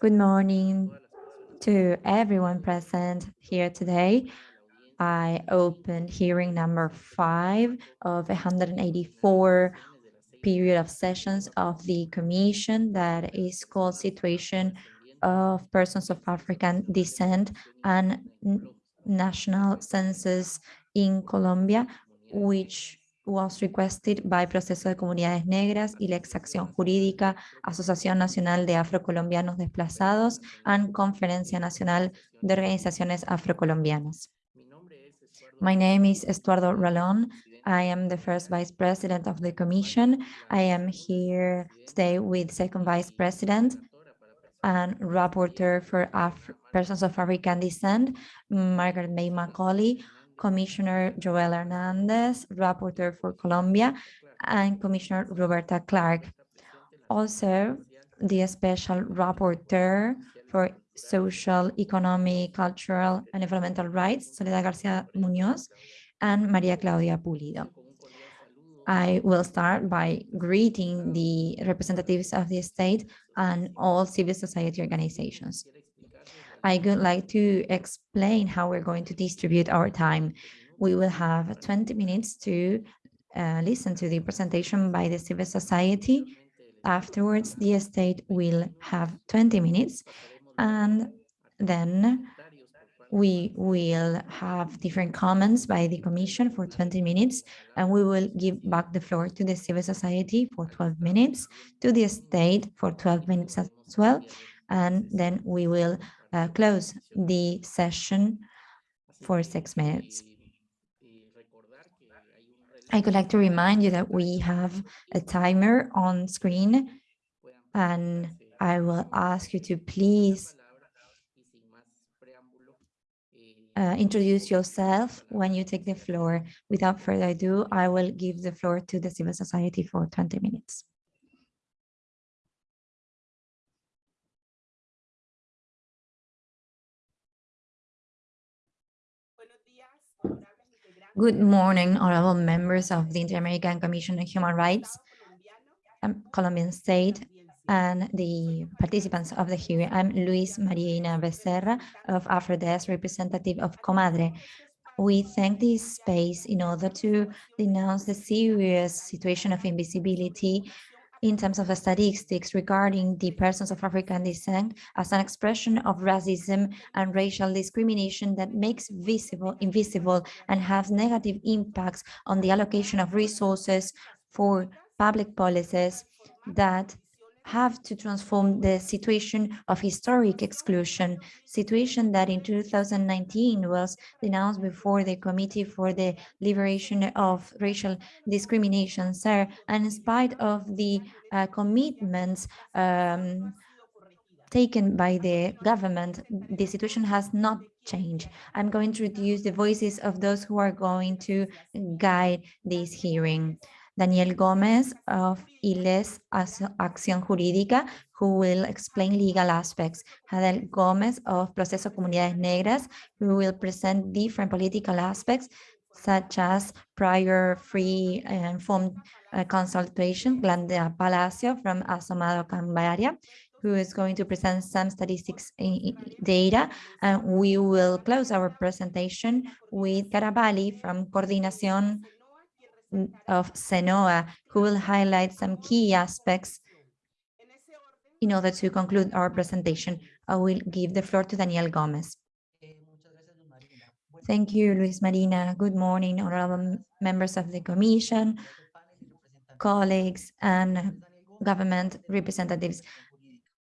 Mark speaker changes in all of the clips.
Speaker 1: Good morning to everyone present here today. I open hearing number five of 184 period of sessions of the commission that is called situation of persons of African descent and national census in Colombia, which was requested by Proceso de Comunidades Negras y la Exacción Jurídica, Asociación Nacional de Afrocolombianos Desplazados and Conferencia Nacional de Organizaciones Afrocolombianas. My name is Estuardo Ralón. I am the first vice president of the commission. I am here today with second vice president and rapporteur for Af persons of African descent, Margaret May Macaulay, Commissioner Joel Hernandez, Rapporteur for Colombia, and Commissioner Roberta Clark. Also, the Special Rapporteur for Social, Economic, Cultural, and Environmental Rights, Soledad Garcia Munoz, and Maria Claudia Pulido. I will start by greeting the representatives of the state and all civil society organizations. I would like to explain how we're going to distribute our time. We will have 20 minutes to uh, listen to the presentation by the civil society. Afterwards, the state will have 20 minutes and then we will have different comments by the commission for 20 minutes and we will give back the floor to the civil society for 12 minutes to the state for 12 minutes as well and then we will uh, close the session for six minutes. I would like to remind you that we have a timer on screen and I will ask you to please uh, introduce yourself when you take the floor. Without further ado, I will give the floor to the civil society for 20 minutes. Good morning, honorable members of the Inter-American Commission on Human Rights, um, Colombian State, and the participants of the hearing. I'm Luz Marina Becerra of AfroDes, representative of Comadre. We thank this space in order to denounce the serious situation of invisibility in terms of statistics regarding the persons of African descent as an expression of racism and racial discrimination that makes visible invisible and has negative impacts on the allocation of resources for public policies that have to transform the situation of historic exclusion, situation that in 2019 was denounced before the Committee for the Elimination of Racial Discrimination, CERD, and in spite of the uh, commitments um, taken by the government, the situation has not changed. I'm going to introduce the voices of those who are going to guide this hearing. Daniel Gomez of ILEX Acción Jurídica, who will explain legal aspects. Hadel Gomez of Proceso Comunidades Negras, who will present different political aspects, such as prior free and informed uh, consultation. Glenda Palacio from Asomado Cambaria, who is going to present some statistics data. And we will close our presentation with Carabalí from Coordinación of SENOA, who will highlight some key aspects in order to conclude our presentation. I will give the floor to Daniel Gomez. Thank you, Luz Marina. Good morning, honorable members of the Commission, colleagues, and government representatives.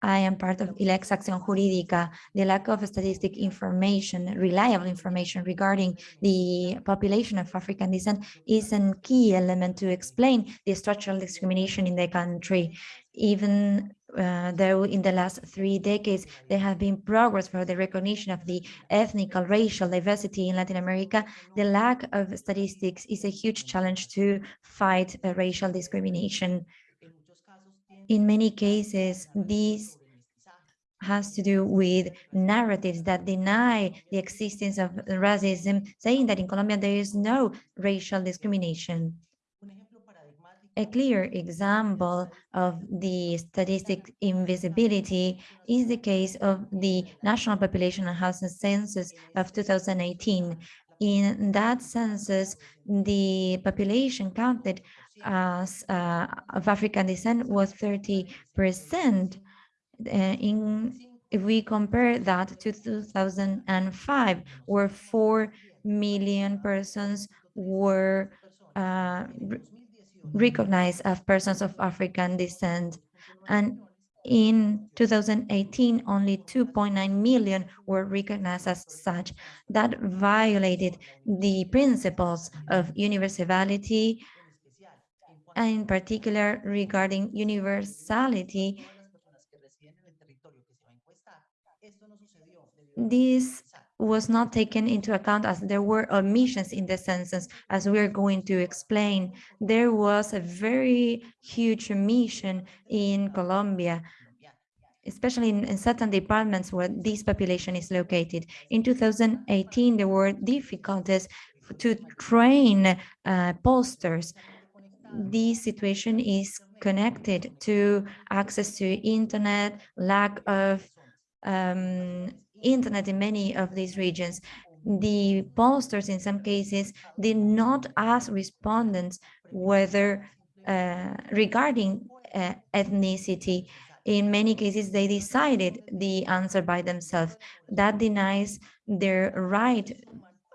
Speaker 1: I am part of ILEX Acción Jurídica. The lack of statistic information, reliable information regarding the population of African descent is a key element to explain the structural discrimination in the country. Even uh, though in the last three decades there have been progress for the recognition of the ethnic racial diversity in Latin America, the lack of statistics is a huge challenge to fight uh, racial discrimination. In many cases, this has to do with narratives that deny the existence of racism, saying that in Colombia there is no racial discrimination. A clear example of the statistic invisibility is the case of the National Population and Housing Census of 2018. In that census, the population counted as uh, of African descent was 30%. Uh, in if we compare that to 2005, where 4 million persons were uh, recognized as persons of African descent. And in 2018, only 2.9 million were recognized as such. That violated the principles of universality, and in particular regarding universality. This was not taken into account as there were omissions in the census, as we're going to explain. There was a very huge omission in Colombia, especially in, in, certain departments where this population is located. In 2018, there were difficulties to train uh, posters. This situation is connected to access to internet, lack of um, internet in many of these regions. The pollsters, in some cases, did not ask respondents whether uh, regarding uh, ethnicity. In many cases, they decided the answer by themselves. That denies their right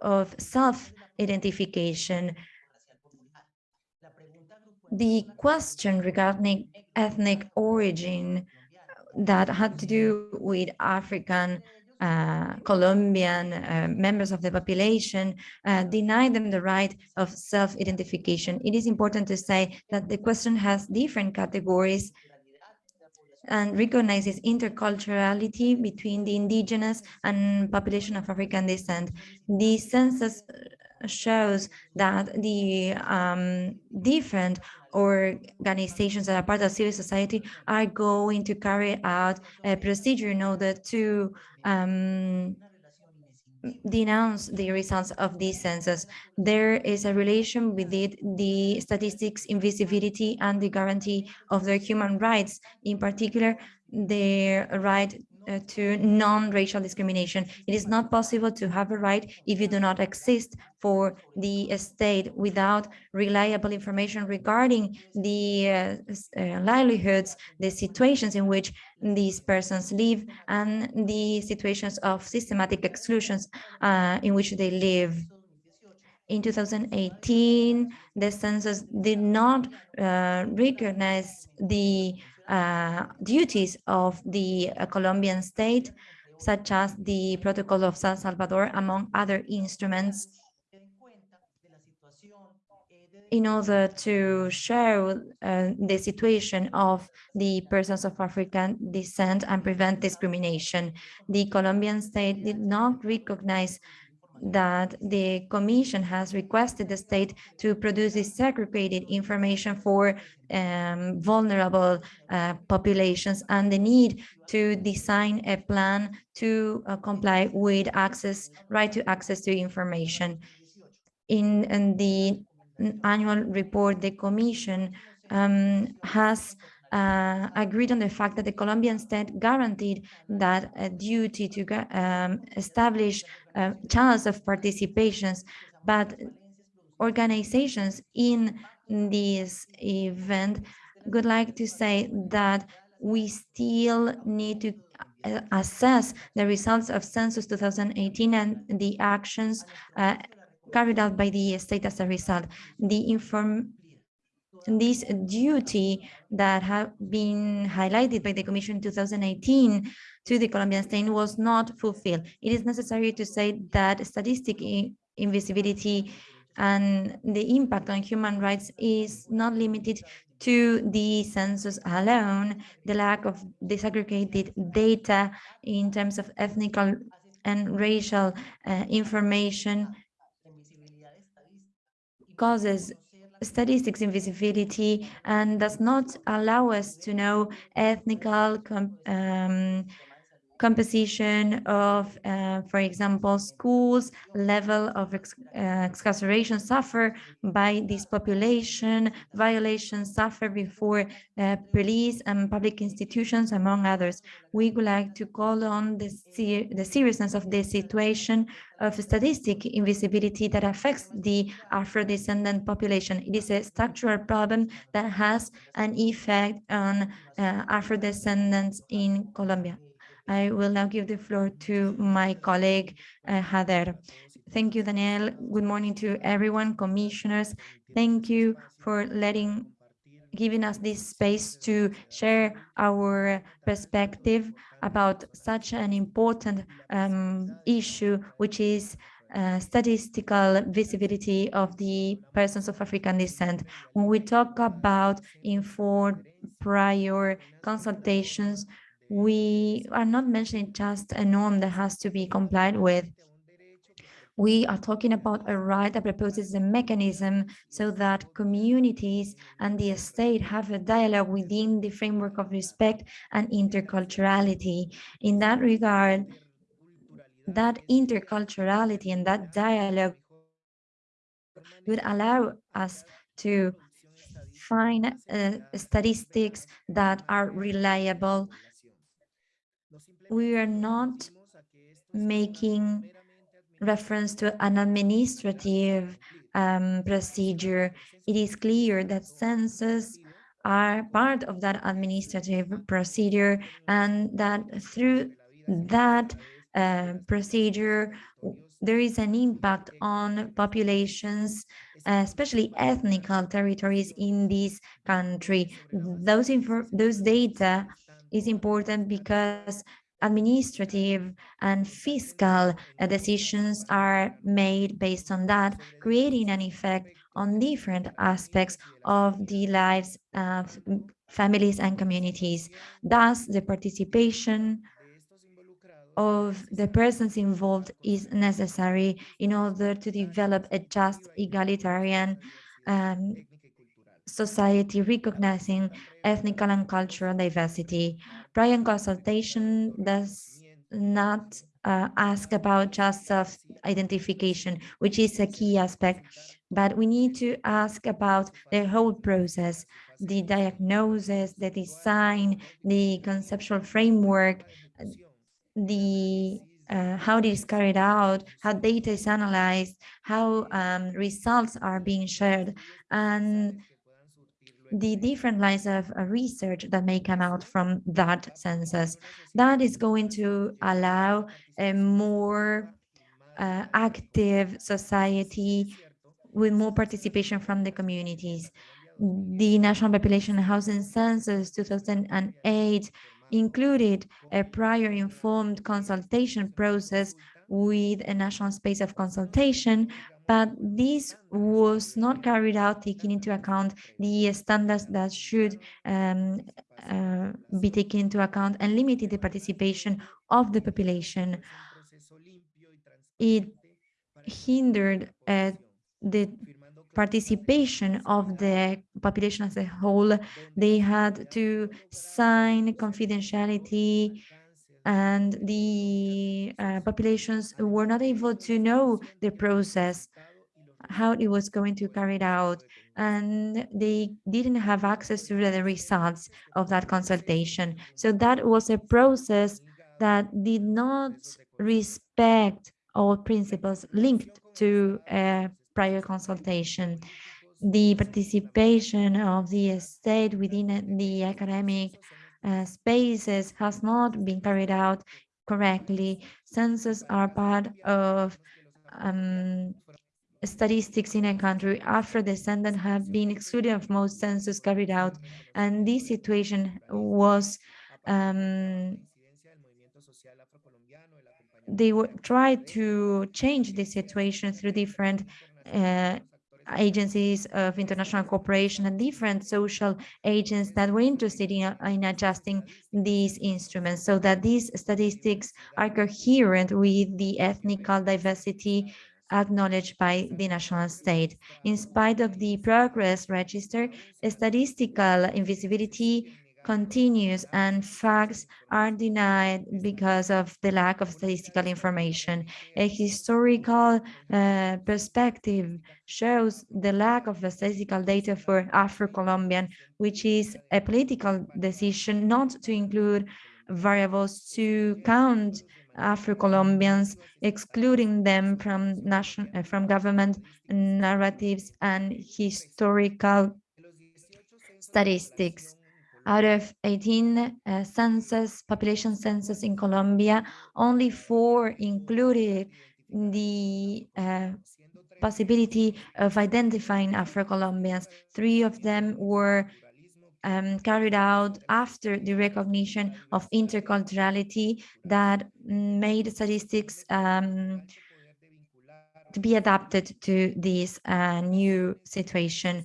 Speaker 1: of self-identification. The question regarding ethnic origin that had to do with African uh, Colombian uh, members of the population, uh, deny them the right of self-identification. It is important to say that the question has different categories and recognizes interculturality between the indigenous and population of African descent. The census shows that the um, different organizations that are part of civil society are going to carry out a procedure in order to um, denounce the results of this census. There is a relation with it, the statistics invisibility and the guarantee of their human rights, in particular, their right to non-racial discrimination. It is not possible to have a right if you do not exist for the state without reliable information regarding the uh, uh, livelihoods, the situations in which these persons live, and the situations of systematic exclusions uh, in which they live. In 2018, the census did not uh, recognize the uh, duties of the uh, Colombian state, such as the Protocol of San Salvador, among other instruments, in order to show uh, the situation of the persons of African descent and prevent discrimination. The Colombian state did not recognize that the Commission has requested the state to produce disaggregated information for um, vulnerable uh, populations and the need to design a plan to uh, comply with access, right to access to information. In, in the annual report, the Commission um, has uh, agreed on the fact that the Colombian state guaranteed that a duty to um, establish uh, channels of participations, but organizations in this event would like to say that we still need to uh, assess the results of census 2018 and the actions uh, carried out by the state as a result. The inform this duty that have been highlighted by the Commission in 2018 to the Colombian state was not fulfilled. It is necessary to say that statistic invisibility and the impact on human rights is not limited to the census alone, the lack of disaggregated data in terms of ethnic and racial uh, information causes statistics invisibility and does not allow us to know ethnical um, composition of, uh, for example, schools, level of ex uh, incarceration suffer by this population, violations suffer before uh, police and public institutions, among others. We would like to call on the, ser the seriousness of the situation of statistic invisibility that affects the Afro-descendant population. It is a structural problem that has an effect on uh, Afro-descendants in Colombia. I will now give the floor to my colleague, uh, Hader. Thank you, Daniel. Good morning to everyone, commissioners. Thank you for letting giving us this space to share our perspective about such an important um, issue, which is uh, statistical visibility of the persons of African descent. When we talk about informed prior consultations, we are not mentioning just a norm that has to be complied with. We are talking about a right that proposes a mechanism so that communities and the state have a dialogue within the framework of respect and interculturality. In that regard, that interculturality and that dialogue would allow us to find uh, statistics that are reliable we are not making reference to an administrative um, procedure. It is clear that census are part of that administrative procedure and that through that uh, procedure, there is an impact on populations, especially ethnical territories in this country. Those, those data is important because administrative and fiscal uh, decisions are made based on that, creating an effect on different aspects of the lives of families and communities. Thus, the participation of the persons involved is necessary in order to develop a just egalitarian um, society recognizing ethnic and cultural diversity. Prior consultation does not uh, ask about just self-identification, which is a key aspect, but we need to ask about the whole process, the diagnosis, the design, the conceptual framework, the uh, how it is carried out, how data is analyzed, how um, results are being shared, and the different lines of uh, research that may come out from that census. That is going to allow a more uh, active society with more participation from the communities. The National Population Housing Census 2008 included a prior informed consultation process with a national space of consultation but this was not carried out taking into account the standards that should um, uh, be taken into account and limited the participation of the population. It hindered uh, the participation of the population as a whole. They had to sign confidentiality and the uh, populations were not able to know the process, how it was going to carry it out, and they didn't have access to the results of that consultation. So that was a process that did not respect all principles linked to a prior consultation. The participation of the state within the academic spaces has not been carried out correctly. Census are part of um, statistics in a country after descendants have been excluded of most census carried out. And this situation was um, they were tried to change the situation through different uh, agencies of international cooperation and different social agents that were interested in, in adjusting these instruments so that these statistics are coherent with the ethnical diversity acknowledged by the national state. In spite of the progress registered, statistical invisibility continues and facts are denied because of the lack of statistical information. A historical uh, perspective shows the lack of statistical data for Afro-Colombian, which is a political decision not to include variables to count Afro-Colombians, excluding them from national uh, from government narratives and historical statistics. Out of 18 uh, census, population census in Colombia, only four included the uh, possibility of identifying Afro-Colombians. Three of them were um, carried out after the recognition of interculturality that made statistics um, to be adapted to this uh, new situation.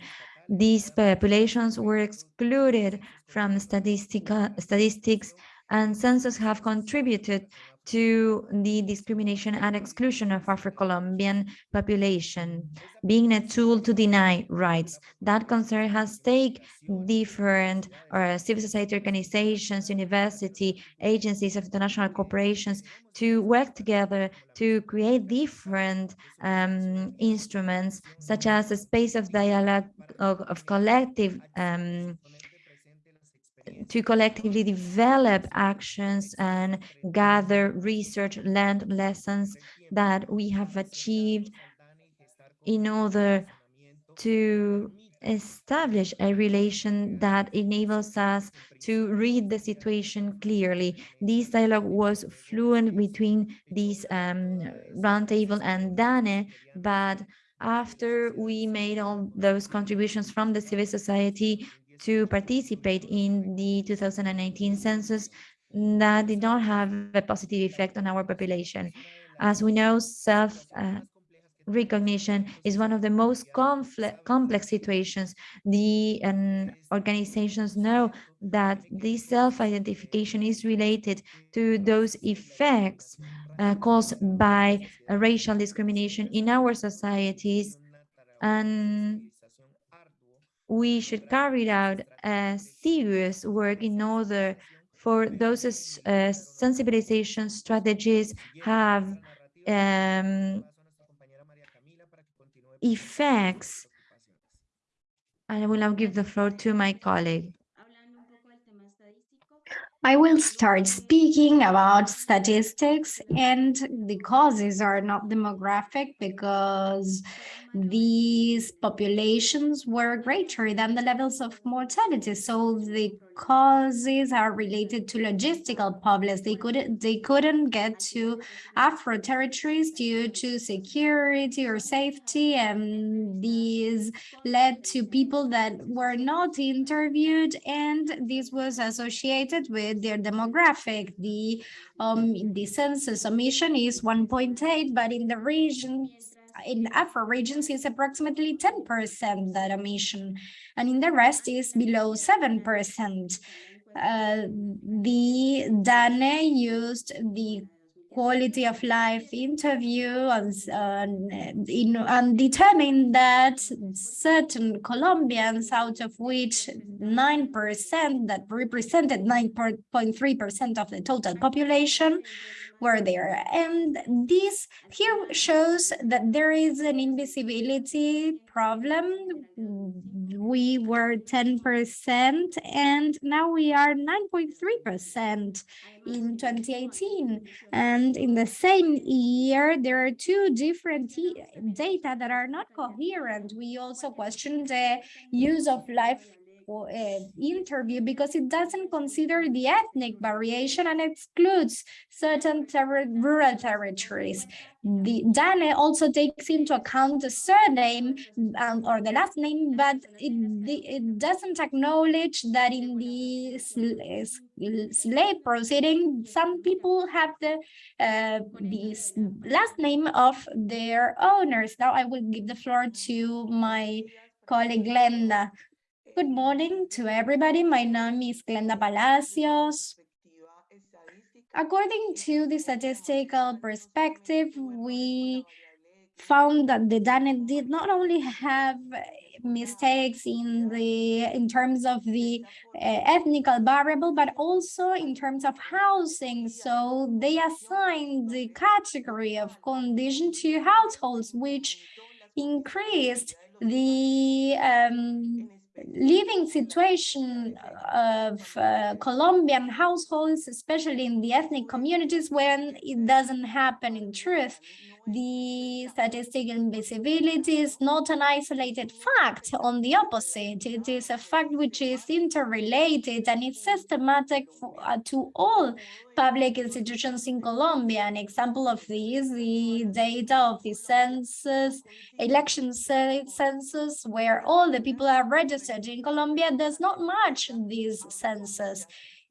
Speaker 1: These populations were excluded from statistical statistics and census have contributed to the discrimination and exclusion of Afro-Colombian population, being a tool to deny rights. That concern has taken different uh, civil society organizations, university, agencies of international corporations to work together to create different um, instruments, such as a space of dialogue of, of collective um, to collectively develop actions and gather research, learned lessons that we have achieved in order to establish a relation that enables us to read the situation clearly. This dialogue was fluent between this um, roundtable and DANE, but after we made all those contributions from the civil society, to participate in the 2019 census that did not have a positive effect on our population. As we know, self uh, recognition is one of the most complex situations. The um, organizations know that this self-identification is related to those effects uh, caused by racial discrimination in our societies and we should carry out a serious work in order for those uh, sensibilization strategies have um, effects. I will now give the floor to my colleague.
Speaker 2: I will start speaking about statistics and the causes are not demographic because these populations were greater than the levels of mortality. So the causes are related to logistical problems. They couldn't they couldn't get to Afro territories due to security or safety, and these led to people that were not interviewed, and this was associated with their demographic. The um the census omission is 1.8, but in the regions in Afro regions is approximately 10% that emission, and in the rest is below 7%. Uh, the DANE used the quality of life interview and, uh, in, and determined that certain Colombians, out of which 9% that represented 9.3% of the total population, were there. And this here shows that there is an invisibility problem. We were 10% and now we are 9.3% in 2018. And in the same year, there are two different data that are not coherent. We also question the use of life interview because it doesn't consider the ethnic variation and excludes certain ter rural territories. The DANE also takes into account the surname um, or the last name, but it, it doesn't acknowledge that in the slave proceeding, some people have the, uh, the last name of their owners. Now I will give the floor to my colleague Glenda Good morning to everybody. My name is Glenda Palacios. According to the statistical perspective, we found that the DANE did not only have mistakes in the in terms of the uh, ethnical variable, but also in terms of housing. So they assigned the category of condition to households, which increased the um, living situation of uh, Colombian households, especially in the ethnic communities, when it doesn't happen in truth the statistical invisibility is not an isolated fact. On the opposite, it is a fact which is interrelated and it's systematic for, uh, to all public institutions in Colombia. An example of this, the data of the census, election census, where all the people are registered in Colombia does not match these census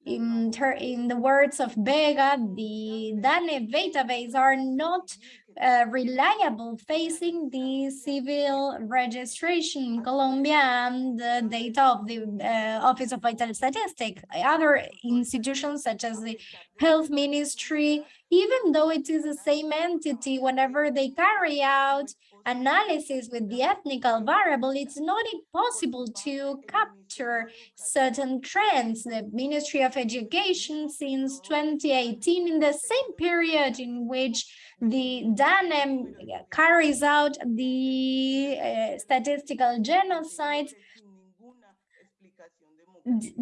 Speaker 2: in, in the words of Vega, the DANE database are not uh, reliable facing the civil registration in Colombia and the data of the uh, Office of Vital Statistics. Other institutions such as the Health Ministry, even though it is the same entity, whenever they carry out analysis with the ethnical variable, it's not impossible to capture certain trends. The Ministry of Education since 2018, in the same period in which the DANEM carries out the uh, statistical genocide,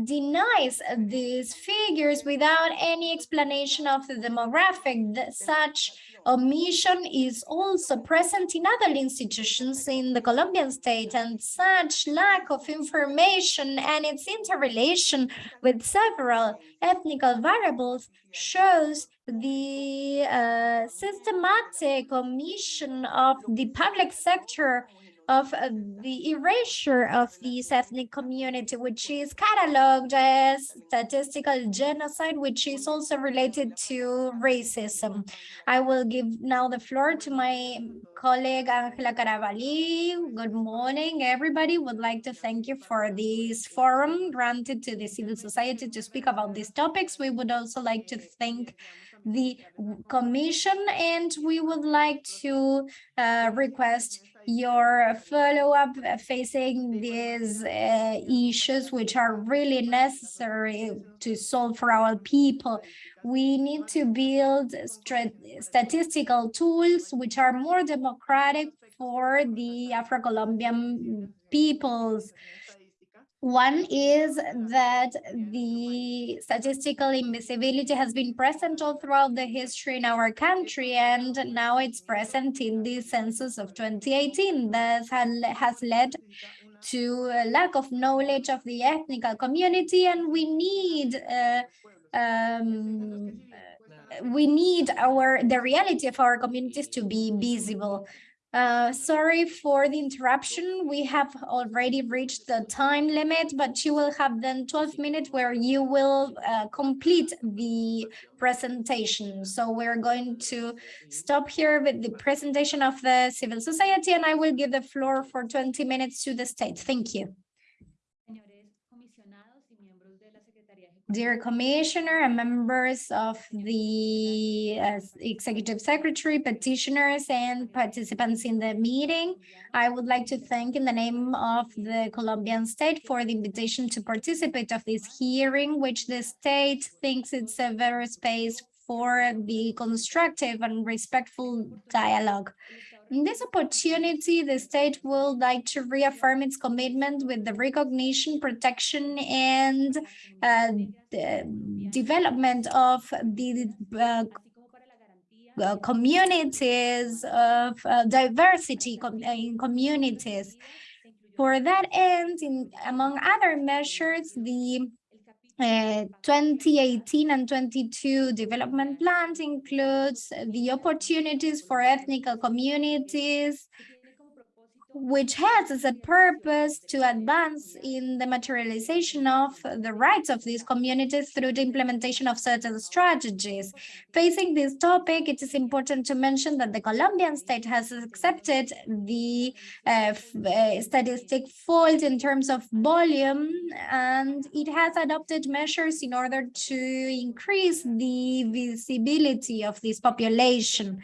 Speaker 2: denies these figures without any explanation of the demographic. Such omission is also present in other institutions in the Colombian state and such lack of information and its interrelation with several ethnical variables shows the uh, systematic omission of the public sector of the erasure of this ethnic community, which is cataloged as statistical genocide, which is also related to racism. I will give now the floor to my colleague Angela Carabalí. Good morning, everybody. Would like to thank you for this forum granted to the civil society to speak about these topics. We would also like to thank the commission and we would like to uh, request your follow-up facing these uh, issues which are really necessary to solve for our people. We need to build statistical tools which are more democratic for the afro-colombian peoples one is that the statistical invisibility has been present all throughout the history in our country, and now it's present in the census of 2018 that has led to a lack of knowledge of the ethnic community, and we need uh, um, we need our the reality of our communities to be visible. Uh, sorry for the interruption. We have already reached the time limit, but you will have then 12 minutes where you will uh, complete the presentation. So we're going to stop here with the presentation of the civil society, and I will give the floor for 20 minutes to the state. Thank you. Dear Commissioner and members of the uh, Executive Secretary, petitioners and participants in the meeting, I would like to thank in the name of the Colombian state for the invitation to participate of this hearing, which the state thinks it's a very space for the constructive and respectful dialogue. In this opportunity, the state will like to reaffirm its commitment with the recognition, protection, and uh, development of the uh, uh, communities of uh, diversity com in communities. For that end, in, among other measures, the uh, 2018 and 22 development plans includes the opportunities for ethnic communities which has as a purpose to advance in the materialization of the rights of these communities through the implementation of certain strategies. Facing this topic, it is important to mention that the Colombian state has accepted the uh, uh, statistic fault in terms of volume, and it has adopted measures in order to increase the visibility of this population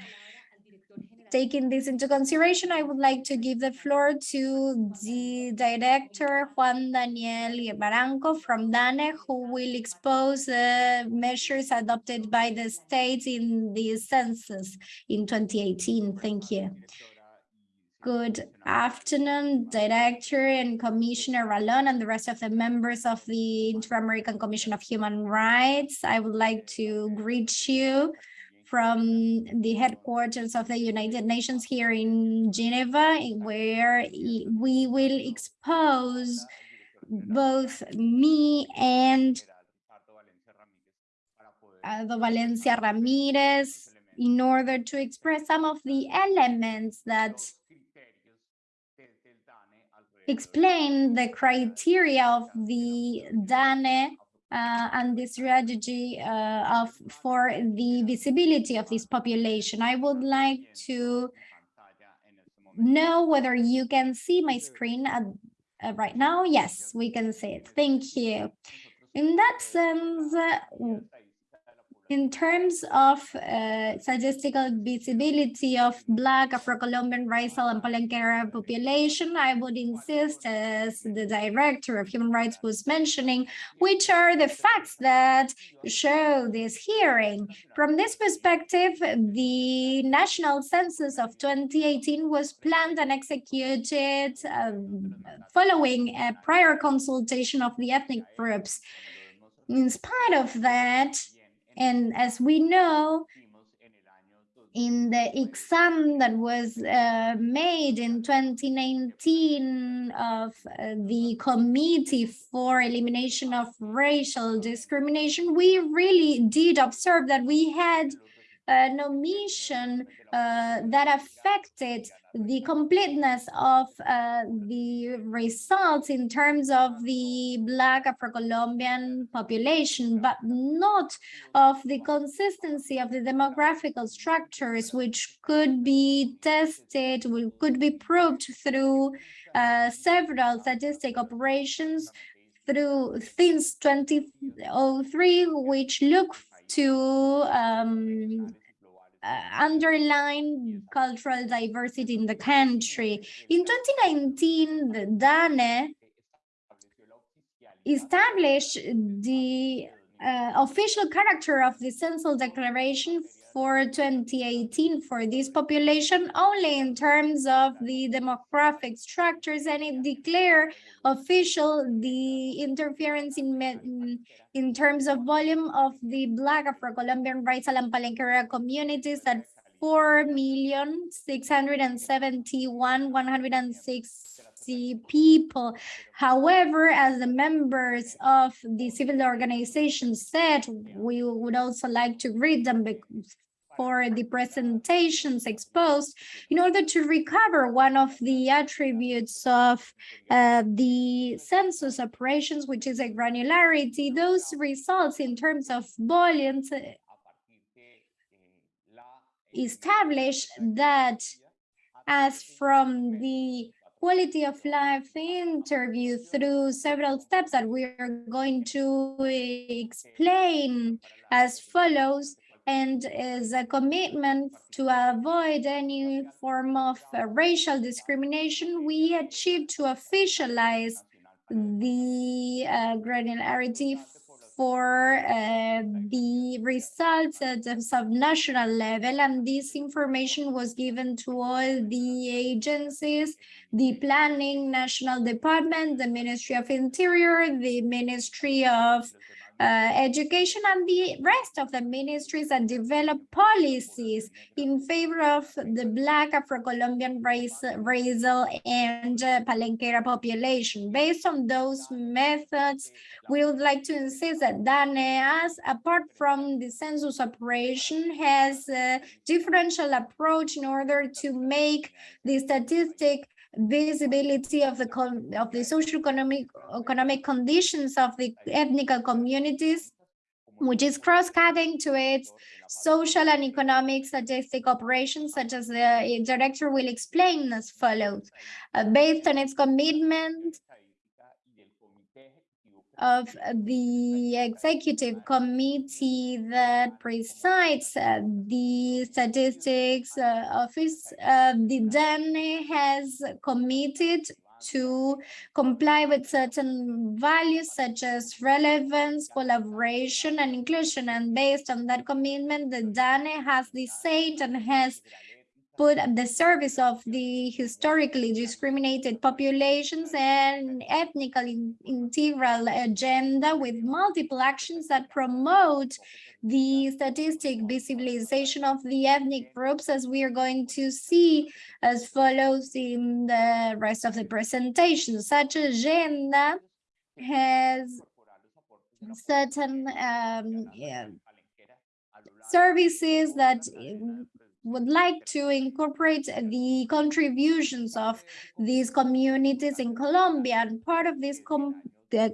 Speaker 2: taking this into consideration, I would like to give the floor to the director Juan Daniel Baranco from DANE, who will expose uh, measures adopted by the state in the census in 2018. Thank you. Good afternoon, Director and Commissioner Ralón and the rest of the members of the Inter-American Commission of Human Rights. I would like to greet you from the headquarters of the United Nations here in Geneva, where we will expose both me and uh, the Valencia Ramirez in order to express some of the elements that explain the criteria of the DANE uh, and the strategy uh, of for the visibility of this population. I would like to know whether you can see my screen at, uh, right now. Yes, we can see it. Thank you. In that sense, in terms of uh, statistical visibility of Black, Afro-Colombian, Raizal, and Palenquera population, I would insist, as the director of human rights was mentioning, which are the facts that show this hearing. From this perspective, the national census of 2018 was planned and executed um, following a prior consultation of the ethnic groups. In spite of that, and as we know, in the exam that was uh, made in 2019 of uh, the Committee for Elimination of Racial Discrimination, we really did observe that we had an omission uh, that affected the completeness of uh, the results in terms of the Black Afro-Colombian population, but not of the consistency of the demographical structures, which could be tested, could be proved through uh, several statistic operations through since 2003, which look to um, uh, underline cultural diversity in the country. In 2019, the DANE established the uh, official character of the census declaration for 2018 for this population only in terms of the demographic structures and it declared official the interference in in terms of volume of the Black Afro-Colombian Raizal and Palenquera communities at 4 million 671 160 people. However, as the members of the civil organization said, we would also like to read them for the presentations exposed in order to recover one of the attributes of uh, the census operations, which is a granularity, those results in terms of volumes uh, establish that as from the quality of life interview through several steps that we are going to explain as follows, and is a commitment to avoid any form of uh, racial discrimination, we achieved to officialize the uh, granularity for uh, the results at the subnational level and this information was given to all the agencies the planning national department the ministry of interior the ministry of uh, education and the rest of the ministries that develop policies in favor of the Black Afro-Colombian race, Raizal and uh, Palenquera population. Based on those methods, we would like to insist that DANEAS, apart from the census operation, has a differential approach in order to make the statistic visibility of the of the social economic economic conditions of the ethnic communities which is cross-cutting to its social and economic statistic operations, such as the director will explain as follows. Uh, based on its commitment of the executive committee that presides uh, the statistics uh, office, uh, the DANE has committed to comply with certain values such as relevance, collaboration, and inclusion. And based on that commitment, the DANE has decided and has put at the service of the historically discriminated populations and ethnically integral agenda with multiple actions that promote the statistic visibilization of the ethnic groups as we are going to see as follows in the rest of the presentation. Such agenda has certain um, yeah, services that would like to incorporate the contributions of these communities in Colombia. And part of this com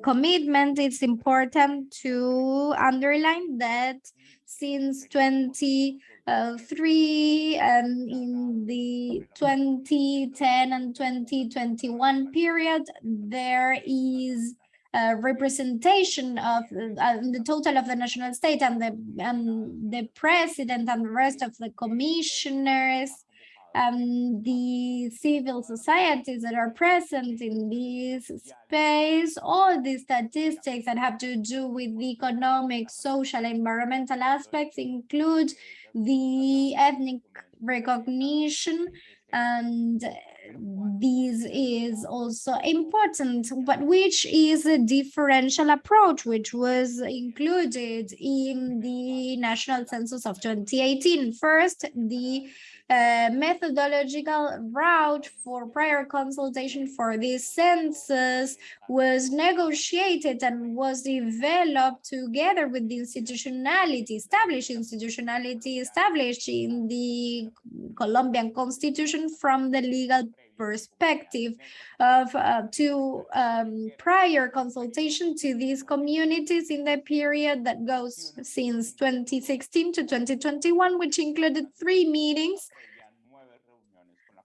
Speaker 2: commitment, it's important to underline that since 23 and in the 2010 and 2021 period, there is uh, representation of uh, the total of the national state and the and the president and the rest of the commissioners and the civil societies that are present in this space, all the statistics that have to do with the economic, social, environmental aspects include the ethnic recognition and this is also important, but which is a differential approach, which was included in the National Census of 2018. First, the uh, methodological route for prior consultation for this census was negotiated and was developed together with the institutionality, established institutionality established in the Colombian constitution from the legal perspective of uh, to um, prior consultation to these communities in the period that goes since 2016 to 2021, which included three meetings.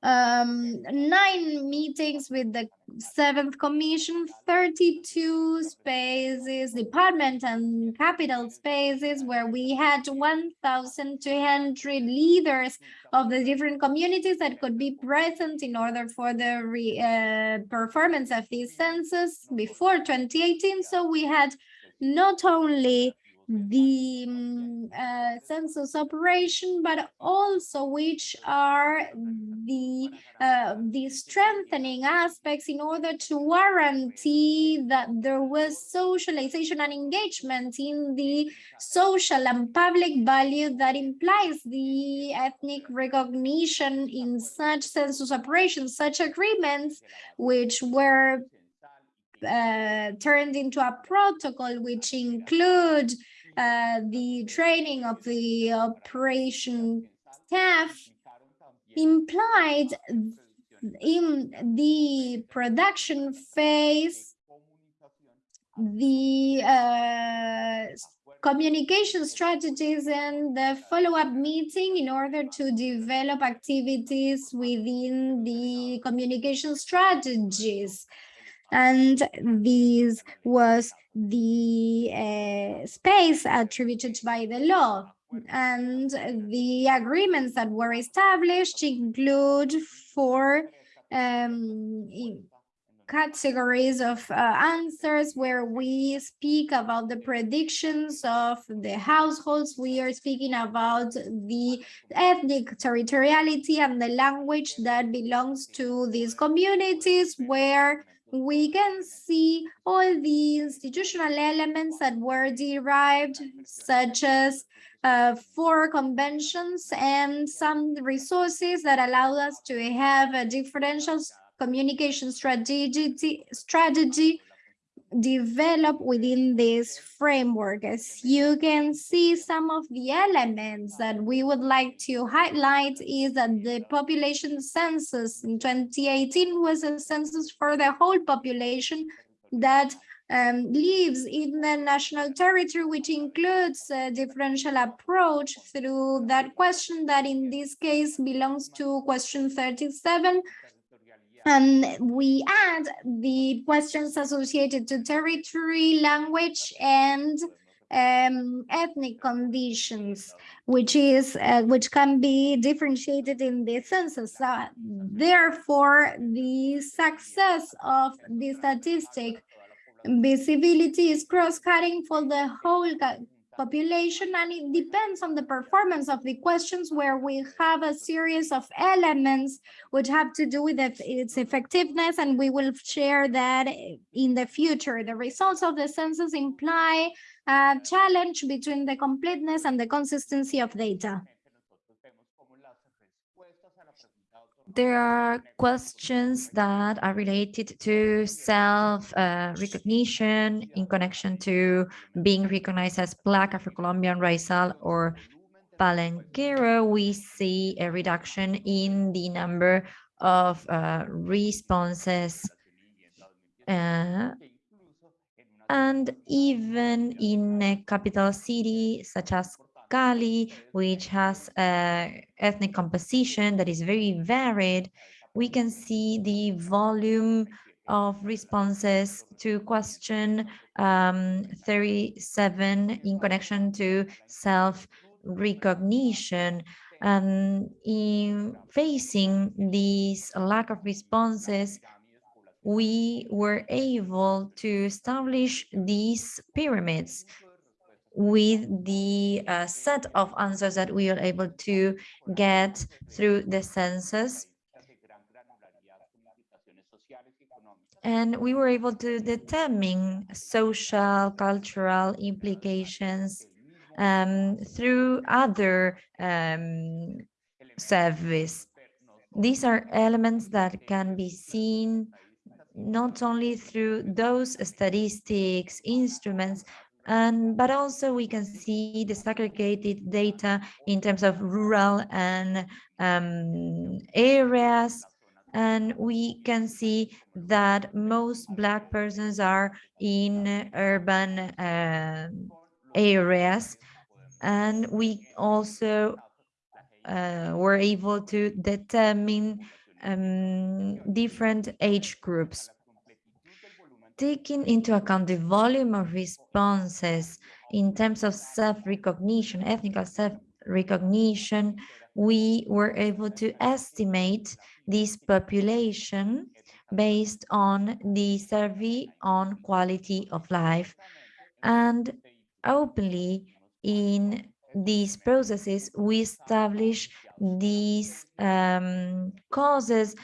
Speaker 2: Um, nine meetings with the seventh commission, 32 spaces, department and capital spaces where we had 1,200 leaders of the different communities that could be present in order for the re, uh, performance of this census before 2018. So we had not only the um, uh, census operation, but also which are the uh, the strengthening aspects in order to guarantee that there was socialization and engagement in the social and public value that implies the ethnic recognition in such census operations, such agreements, which were uh, turned into a protocol which include uh, the training of the operation staff implied in the production phase the uh, communication strategies and the follow-up meeting in order to develop activities within the communication strategies and this was the uh, space attributed by the law and the agreements that were established include four um, categories of uh, answers where we speak about the predictions of the households. We are speaking about the ethnic territoriality and the language that belongs to these communities where we can see all the institutional elements that were derived, such as uh, four conventions and some resources that allow us to have a differential communication strategy, strategy develop within this framework. As you can see, some of the elements that we would like to highlight is that the population census in 2018 was a census for the whole population that um, lives in the national territory, which includes a differential approach through that question that in this case belongs to question 37, And we add the questions associated to territory, language, and um, ethnic conditions, which is uh, which can be differentiated in the census. Uh, therefore, the success of the statistic visibility is cross-cutting for the whole population and it depends on the performance of the questions where we have a series of elements which have to do with its effectiveness and we will share that in the future. The results of the census imply a challenge between the completeness and the consistency of data.
Speaker 1: There are questions that are related to self-recognition uh, in connection to being recognized as Black, Afro-Colombian, Raizal, or Palenquero. We see a reduction in the number of uh, responses uh, and even in a capital city such as Cali, which has a ethnic composition that is very varied, we can see the volume of responses to question um, 37 in connection to self-recognition. And in facing this lack of responses, we were able to establish these pyramids with the uh, set of answers that we are able to get through the census. And we were able to determine social, cultural implications um, through other um, service. These are elements that can be seen not only through those statistics instruments, and but also we can see the segregated data in terms of rural and um, areas. And we can see that most black persons are in urban uh, areas. And we also uh, were able to determine um, different age groups taking into account the volume of responses in terms of self-recognition, ethnic self-recognition, we were able to estimate this population based on the survey on quality of life. And openly in these processes, we establish these um, causes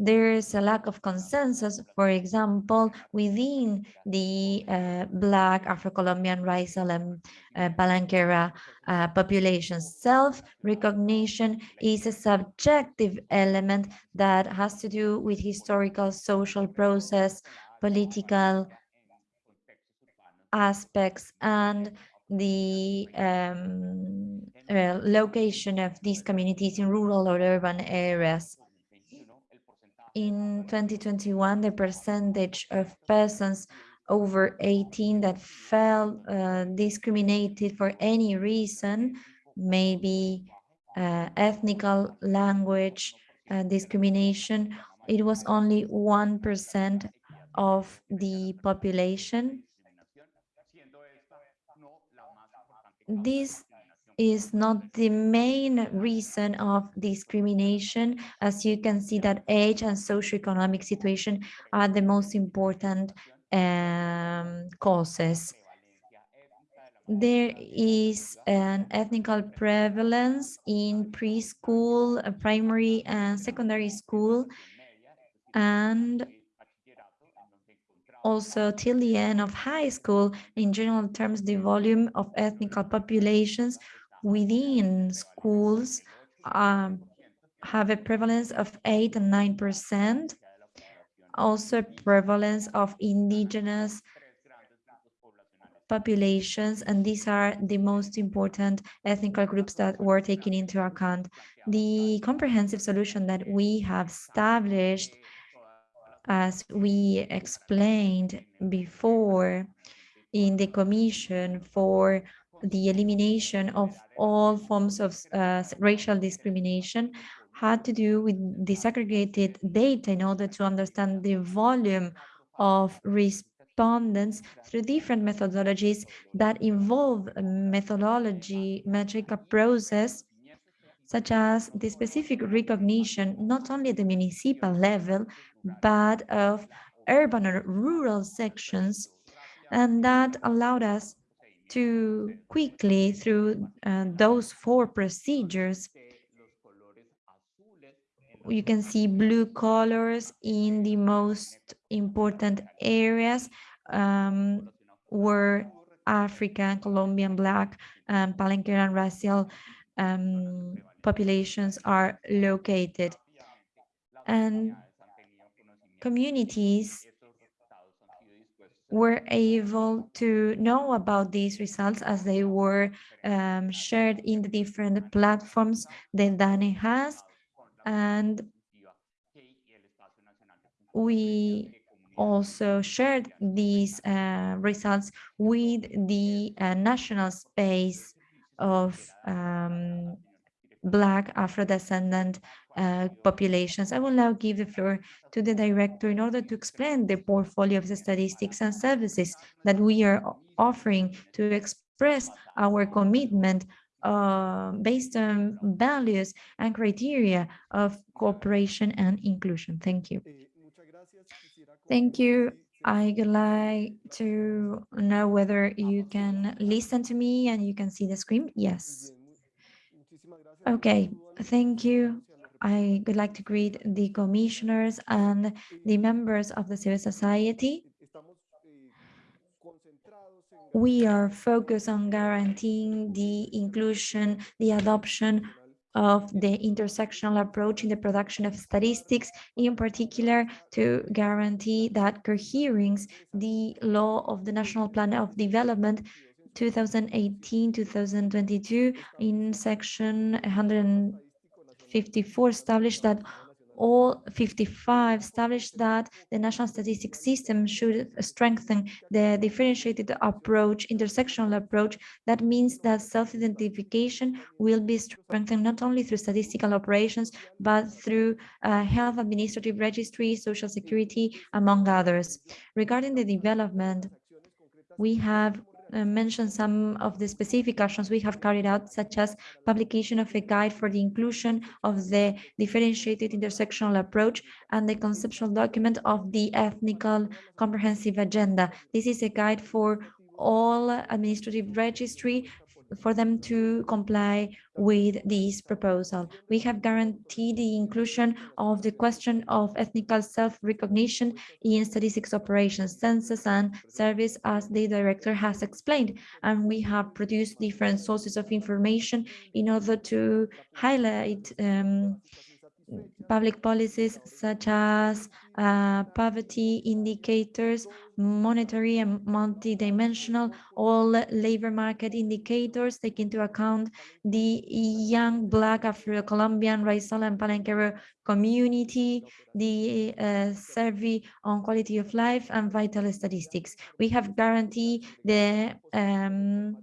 Speaker 1: there is a lack of consensus, for example, within the uh, Black, Afro-Colombian, Raizal, and uh, uh, populations. Self-recognition is a subjective element that has to do with historical, social process, political aspects, and the um, uh, location of these communities in rural or urban areas in 2021, the percentage of persons over 18 that felt uh, discriminated for any reason, maybe uh, ethnical language uh, discrimination, it was only 1% of the population. This is not the main reason of discrimination. As you can see that age and socioeconomic situation are the most important um, causes. There is an ethnical prevalence in preschool, uh, primary and secondary school, and also till the end of high school, in general terms, the volume of ethnical populations within schools um, have a prevalence of 8 and 9%, also prevalence of indigenous populations, and these are the most important ethnic groups that were taken into account. The comprehensive solution that we have established, as we explained before in the Commission for the elimination of all forms of uh, racial discrimination had to do with disaggregated data in order to understand the volume of respondents through different methodologies that involve a methodology metric process such as the specific recognition, not only at the municipal level, but of urban or rural sections. And that allowed us to quickly, through uh, those four procedures, you can see blue colors in the most important areas um, where African, Colombian, Black, um, Palenquero and Raizal um, populations are located. And communities were able to know about these results as they were um, shared in the different platforms that DANE has. And we also shared these uh, results with the uh, national space of um, Black Afro-descendant uh, populations. I will now give the floor to the director in order to explain the portfolio of the statistics and services that we are offering to express our commitment uh, based on values and criteria of cooperation and inclusion. Thank you. Thank you. I would like to know whether you can listen to me and you can see the screen. Yes. Okay, thank you. I would like to greet the commissioners and the members of the civil society. We are focused on guaranteeing the inclusion, the adoption of the intersectional approach in the production of statistics, in particular to guarantee that coherence the law of the National Plan of Development 2018-2022 in section 154 established that all 55 established that the national statistics system should strengthen the differentiated approach, intersectional approach. That means that self-identification will be strengthened not only through statistical operations, but through uh, health administrative registry, social security, among others. Regarding the development, we have Uh, mention some of the specific actions we have carried out, such as publication of a guide for the inclusion of the differentiated intersectional approach and the conceptual document of the ethnical comprehensive agenda. This is a guide for all administrative registry for them to comply with this proposal. We have guaranteed the inclusion of the question of ethnical self-recognition in statistics operations, census and service as the director has explained. And we have produced different sources of information in order to highlight um, public policies such as uh, poverty indicators, monetary and multidimensional, all labor market indicators take into account the young Black Afro-Colombian, Raizal and Palenquero community, the uh, survey on quality of life and vital statistics. We have guaranteed the um,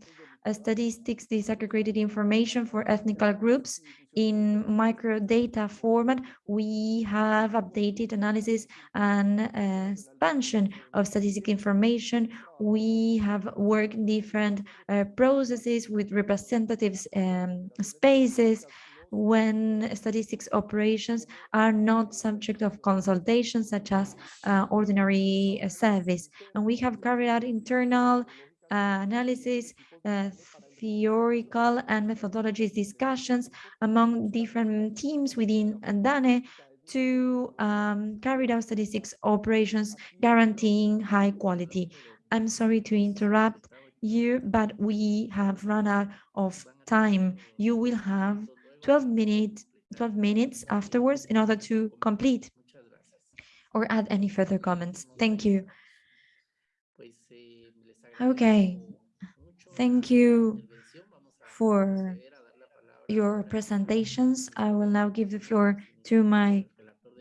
Speaker 1: statistics disaggregated information for ethnical groups in microdata format, we have updated analysis and uh, expansion of statistic information. We have worked different uh, processes with representatives um, spaces when statistics operations are not subject of consultation such as uh, ordinary uh, service. And we have carried out internal uh, analysis uh, theoretical and methodologies discussions among different teams within DANE to um, carry out statistics operations guaranteeing high quality. I'm sorry to interrupt you, but we have run out of time. You will have 12 minutes 12 minutes afterwards in order to complete or add any further comments. Thank you. Okay, thank you for your presentations. I will now give the floor to my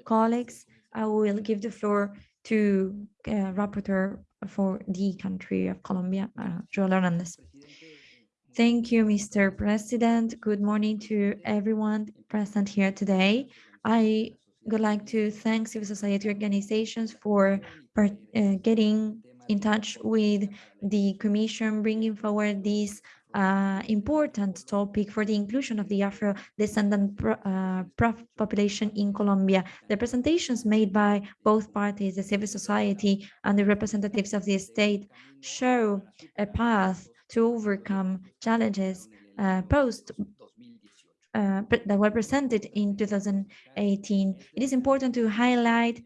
Speaker 1: colleagues. I will give the floor to uh, rapporteur for the country of Colombia, uh, Joel Hernandez. Thank you, Mr. President. Good morning to everyone present here today. I would like to thank civil society organizations for uh, getting in touch with the Commission, bringing forward this uh, important topic for the inclusion of the Afro-descendant pro- uh, population in Colombia. The presentations made by both parties, the civil society and the representatives of the state, show a path to overcome challenges uh, posed uh, that were presented in 2018. It is important to highlight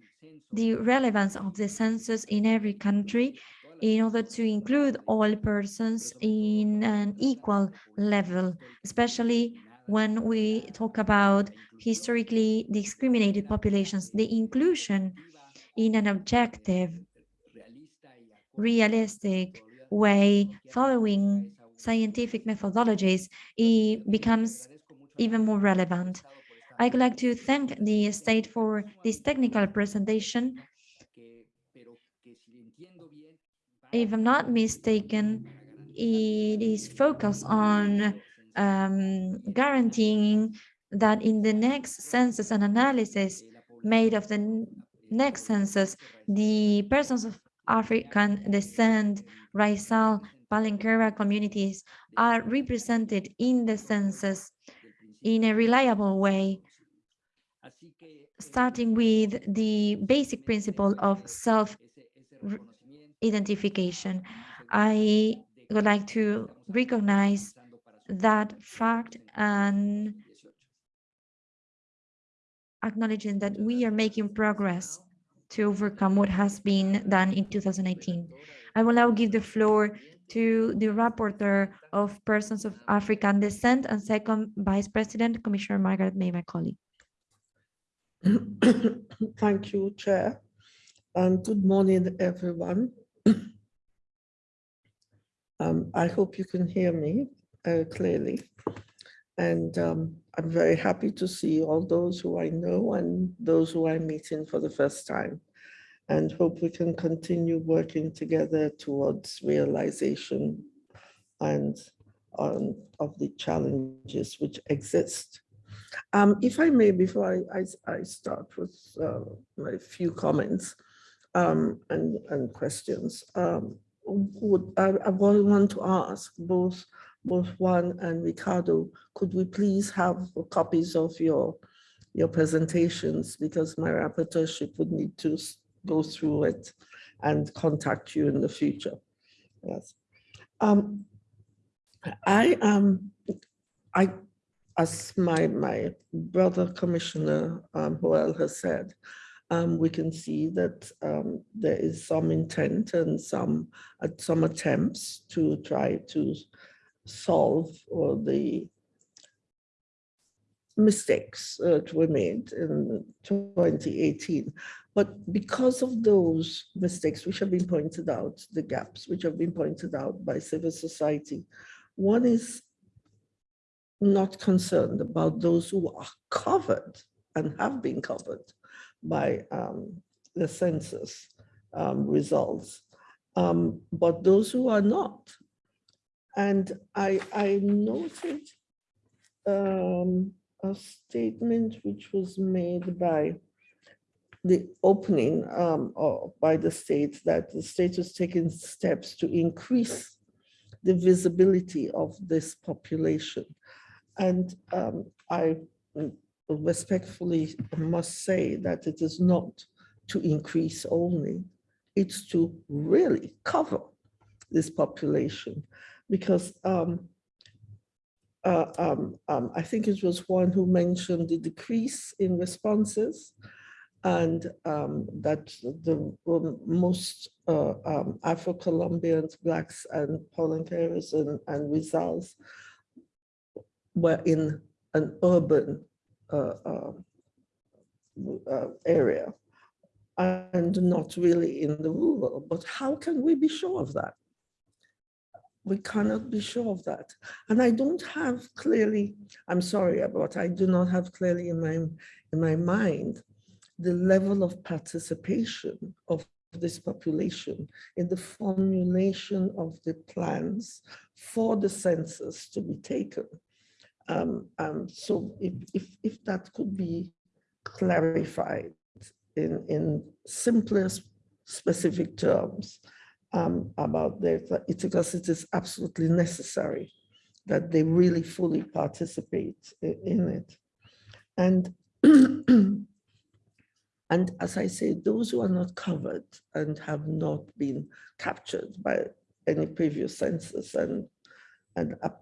Speaker 1: the relevance of the census in every country in order to include all persons in an equal level, especially when we talk about historically discriminated populations, the inclusion in an objective, realistic way, following scientific methodologies, it becomes even more relevant. I'd like to thank the state for this technical presentation. If I'm not mistaken, it is focused on um, guaranteeing that in the next census and analysis made of the next census, the persons of African descent, Raizal, Palenquera communities are represented in the census in a reliable way, starting with the basic principle of self-identification. I would like to recognize that fact and acknowledging that we are making progress to overcome what has been done in 2018. I will now give the floor to the rapporteur of persons of African descent and second vice president, Commissioner Margarette May Macaulay.
Speaker 3: Thank you, Chair. And good morning, everyone. Um, I hope you can hear me uh, clearly. And um, I'm very happy to see all those who I know and those who I'm meeting for the first time. And hope we can continue working together towards realization and um, of the challenges which exist. Um, if I may, before I, I, I start with uh, my few comments um, and, and questions, um, would I, I want to ask both both Juan and Ricardo, could we please have copies of your your presentations because my rapporteurship would need to go through it and contact you in the future. Yes. Um, I am, I, as my, my brother Commissioner um, Joel has said, um, we can see that um, there is some intent and some, uh, some attempts to try to solve or the mistakes uh, that were made in 2018. But because of those mistakes which have been pointed out, the gaps which have been pointed out by civil society, one is not concerned about those who are covered and have been covered by um, the census um, results, um, but those who are not. And I, I noted um, a statement which was made by the opening um, by the state that the state was taking steps to increase the visibility of this population. And um, I respectfully must say that it is not to increase only, it's to really cover this population. Because um, uh, um, um, I think it was one who mentioned the decrease in responses and um, that the most uh, um, Afro-Colombians, Blacks and Palenqueros and, and Raizals were in an urban uh, uh, uh, area and not really in the rural. But how can we be sure of that? We cannot be sure of that. And I don't have clearly, I'm sorry, but I do not have clearly in my, in my mind the level of participation of this population in the formulation of the plans for the census to be taken. Um, um, so if, if, if that could be clarified in, in simplest specific terms um, about that, it's because it is absolutely necessary that they really fully participate in it. And and as I say, those who are not covered and have not been captured by any previous census and and are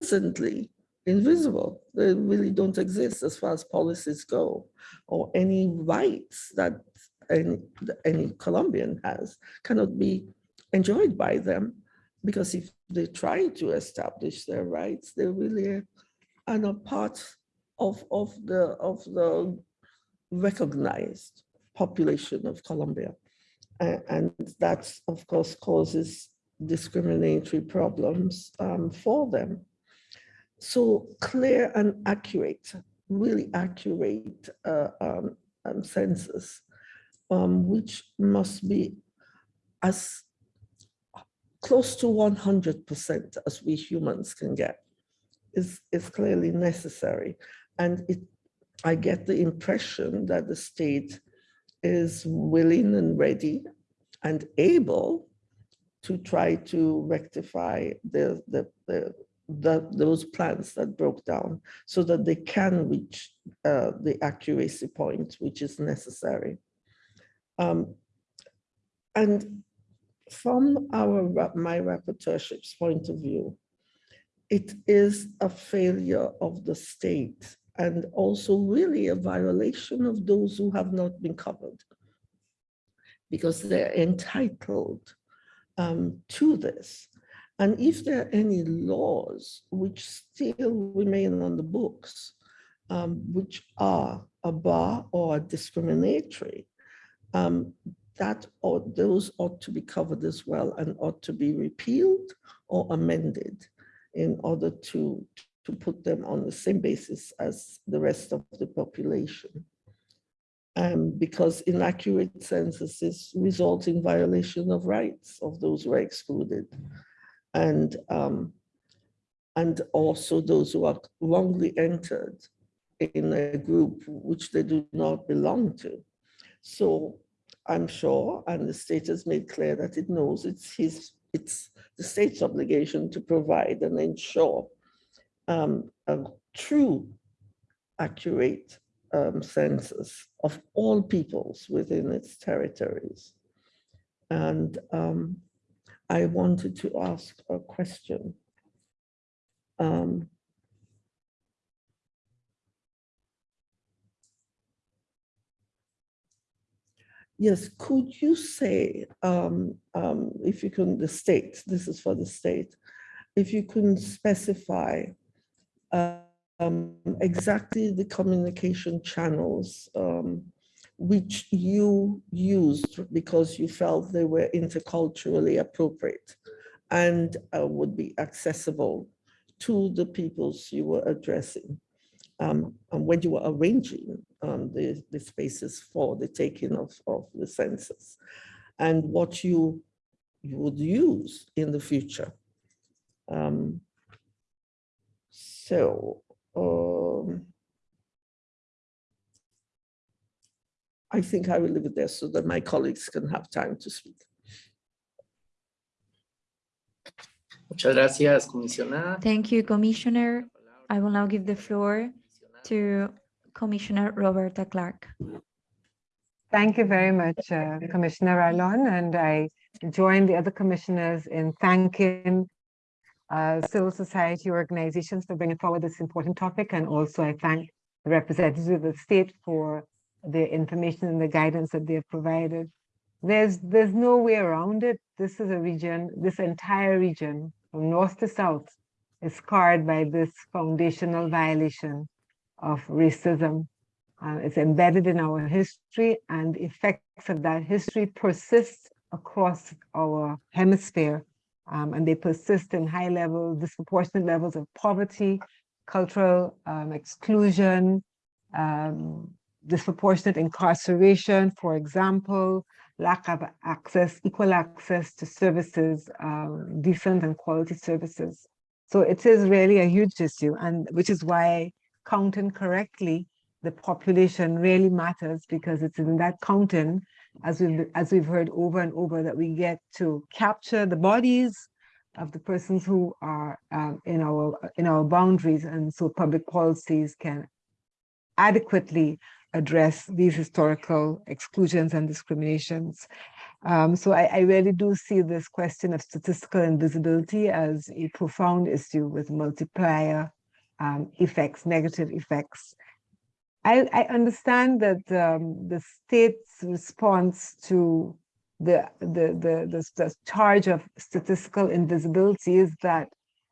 Speaker 3: presently invisible. They really don't exist as far as policies go, or any rights that any, any Colombian has cannot be enjoyed by them because if they try to establish their rights, they really are not part of, of the of the recognized population of Colombia. And that, of course, causes discriminatory problems um, for them. So clear and accurate, really accurate uh, um, um, census, um, which must be as close to 100% as we humans can get, is, is clearly necessary. And it, I get the impression that the state is willing and ready and able to try to rectify the, the, the, the, those plans that broke down so that they can reach uh, the accuracy point which is necessary. Um, and from our, my rapporteurship's point of view, it is a failure of the state and also really a violation of those who have not been covered because they're entitled um, to this. And if there are any laws which still remain on the books, um, which are a bar or discriminatory, um, that or those ought to be covered as well and ought to be repealed or amended in order to, to put them on the same basis as the rest of the population. Um, because inaccurate censuses result in violation of rights of those who are excluded. And, um, and also those who are wrongly entered in a group which they do not belong to. So I'm sure, and the state has made clear that it knows it's his, it's the state's obligation to provide and ensure um, a true, accurate um, census of all peoples within its territories. And um, I wanted to ask a question. Um, Yes, could you say, um, um, if you can, the state, this is for the state, if you can specify um, exactly the communication channels um, which you used because you felt they were interculturally appropriate and uh, would be accessible to the peoples you were addressing um, and when you were arranging um, the, the spaces for the taking of, of the census and what you, you would use in the future. Um, so um, I think I will leave it there so that my colleagues can have time to speak.
Speaker 4: Muchas gracias, comisionada.
Speaker 1: Thank you, Commissioner. I will now give the floor to Commissioner Roberta Clark.
Speaker 5: Thank you very much, uh, Commissioner Alon, and I join the other commissioners in thanking uh, civil society organizations for bringing forward this important topic, and also I thank the representatives of the state for the information and the guidance that they have provided. There's there's no way around it. This is a region, this entire region, from north to south, is scarred by this foundational violation of racism uh, it's embedded in our history and the effects of that history persist across our hemisphere. Um, and they persist in high level, disproportionate levels of poverty, cultural um, exclusion, um, disproportionate incarceration, for example, lack of access, equal access to services, um, decent and quality services. So it is really a huge issue, and which is why counting correctly the population really matters because it's in that counting, as we've as we've heard over and over, that we get to capture the bodies of the persons who are um, in our in our boundaries, and so public policies can adequately address these historical exclusions and discriminations. Um, so I, I, really do see this question of statistical invisibility as a profound issue with multiplier um, effects, negative effects. I, I understand that um, the state's response to the, the, the, the, the charge of statistical invisibility is that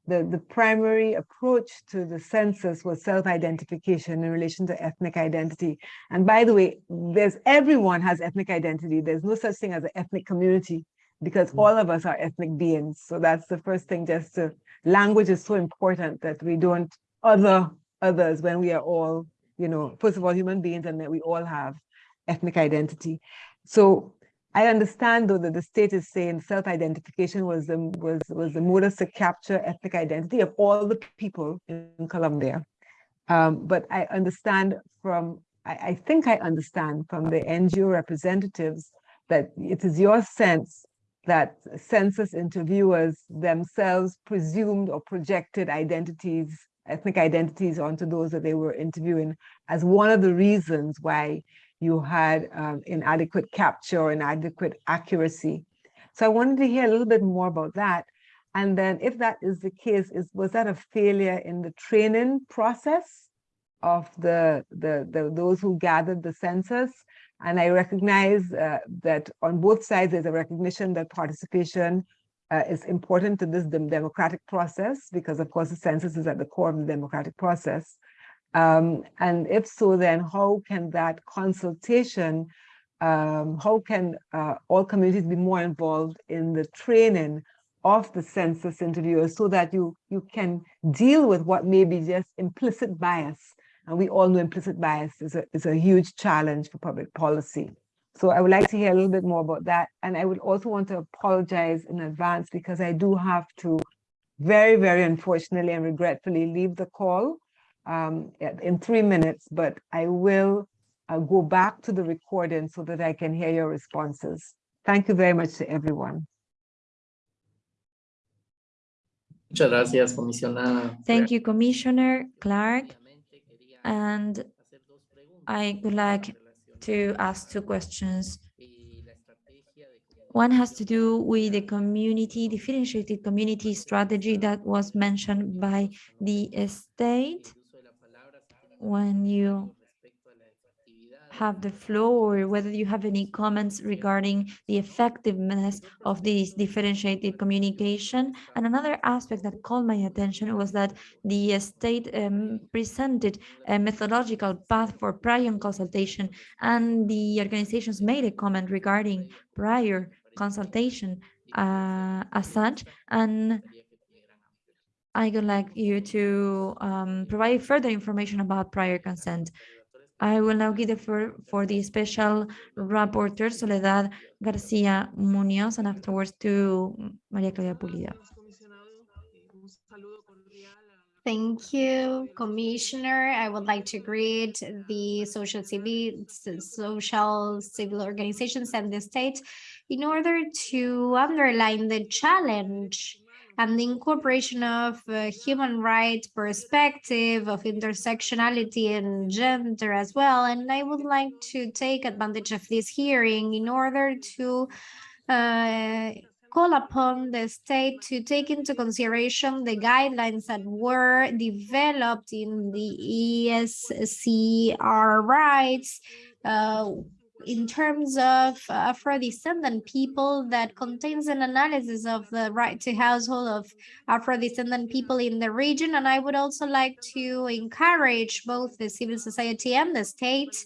Speaker 5: the, the primary approach to the census was self-identification in relation to ethnic identity. And by the way, there's everyone has ethnic identity. There's no such thing as an ethnic community because hmm. all of us are ethnic beings. So that's the first thing just to, language is so important that we don't other others when we are all, you know, first of all, human beings and that we all have ethnic identity. So I understand though that the state is saying self-identification was the was was the modus to capture ethnic identity of all the people in Colombia. Um, but I understand from I, I think I understand from the NGO representatives that it is your sense that census interviewers themselves presumed or projected identities, ethnic identities onto those that they were interviewing as one of the reasons why you had um, inadequate capture, inadequate accuracy. So I wanted to hear a little bit more about that. And then if that is the case, is was that a failure in the training process of the, the, the those who gathered the census? And I recognize uh, that on both sides, there's a recognition that participation uh, is important to this democratic process, because of course the census is at the core of the democratic process. Um, and if so, then how can that consultation, um, how can uh, all communities be more involved in the training of the census interviewers so that you, you can deal with what may be just implicit bias. And we all know implicit bias is a, is a huge challenge for public policy. So I would like to hear a little bit more about that. And I would also want to apologize in advance because I do have to very, very unfortunately and regretfully leave the call um, in three minutes, but I will uh, go back to the recording so that I can hear your responses. Thank you very much to everyone.
Speaker 4: Muchas gracias, comisionada.
Speaker 1: Thank you, Commissioner Clark. And I would like to ask two questions. One has to do with the community, differentiated community strategy that was mentioned by the state when you have the floor or whether you have any comments regarding the effectiveness of this differentiated communication. And another aspect that called my attention was that the state um, presented a methodological path for prior consultation and the organizations made a comment regarding prior consultation uh, as such. And I would like you to um, provide further information about prior consent. I will now give the floor for the special rapporteur, Soledad Garcia Munoz, and afterwards to Maria Claudia Pulido.
Speaker 2: Thank you, Commissioner. I would like to greet the social civil, social civil organizations and the state in order to underline the challenge and the incorporation of uh, human rights perspective of intersectionality and gender as well. And I would like to take advantage of this hearing in order to uh, call upon the state to take into consideration the guidelines that were developed in the ESCR rights uh, in terms of uh, Afro-descendant people that contains an analysis of the right to household of Afro-descendant people in the region. And I would also like to encourage both the civil society and the state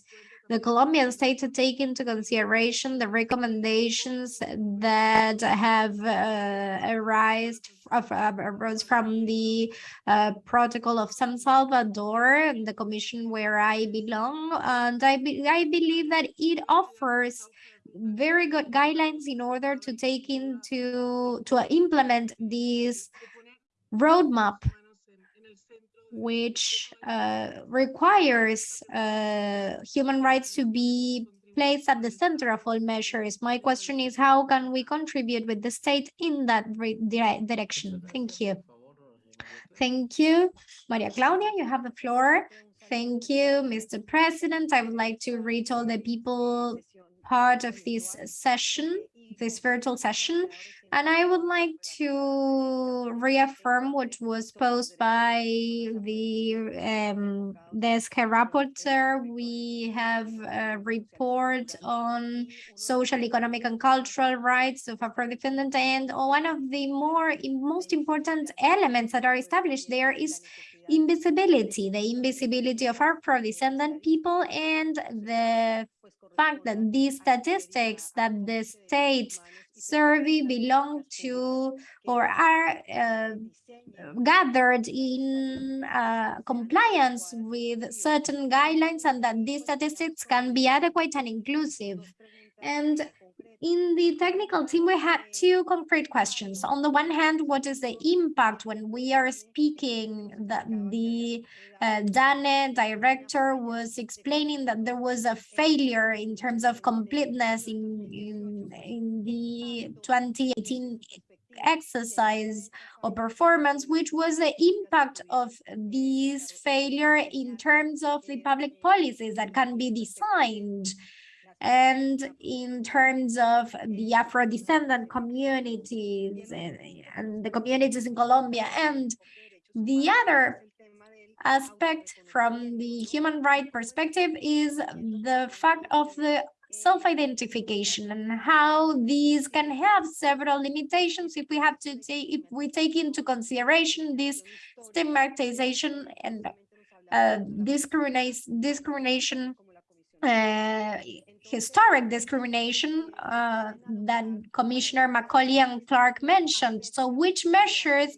Speaker 2: the Colombian state to take into consideration the recommendations that have uh, arised of, uh, arose from the uh, protocol of San Salvador, and the commission where I belong, and I, be I believe that it offers very good guidelines in order to take into to implement this roadmap which uh, requires uh, human rights to be placed at the center of all measures. My question is, how can we contribute with the state in that dire direction? Thank you. Thank you. Maria Claudia, you have the floor. Thank you, Mr. President. I would like to read all the people part of this session, this virtual session. And I would like to reaffirm what was posed by the um, desk rapporteur. We have a report on social, economic, and cultural rights of Afro-descendant, and one of the more most important elements that are established there is invisibility, the invisibility of Afro-descendant people and the fact that these statistics that the state survey belong to or are uh, gathered in uh, compliance with certain guidelines and that these statistics can be adequate and inclusive. And in the technical team, we had two concrete questions. On the one hand, what is the impact when we are speaking that the uh, DANE director was explaining that there was a failure in terms of completeness in, in, in the 2018 exercise or performance, which was the impact of this failure in terms of the public policies that can be designed and in terms of the Afro-descendant communities and, and the communities in Colombia. And the other aspect from the human right perspective is the fact of the self-identification and how these can have several limitations if we have to take if we take into consideration this stigmatization and uh, discrimination discrimination uh, historic discrimination uh, that Commissioner Macaulay and Clarke mentioned. So which measures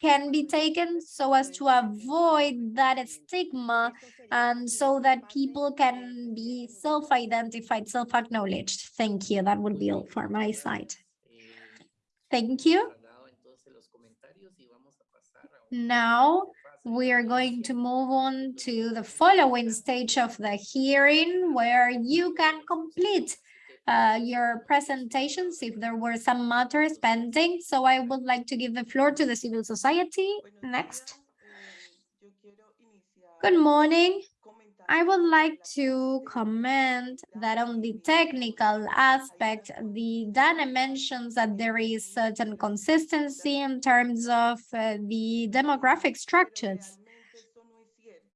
Speaker 2: can be taken so as to avoid that stigma and so that people can be self-identified, self-acknowledged. Thank you. That would be all for my side. Thank you. Now, we are going to move on to the following stage of the hearing where you can complete uh, your presentations if there were some matters pending. So I would like to give the floor to the civil society next. Good morning. I would like to comment that on the technical aspect, the data mentions that there is certain consistency in terms of uh, the demographic structures.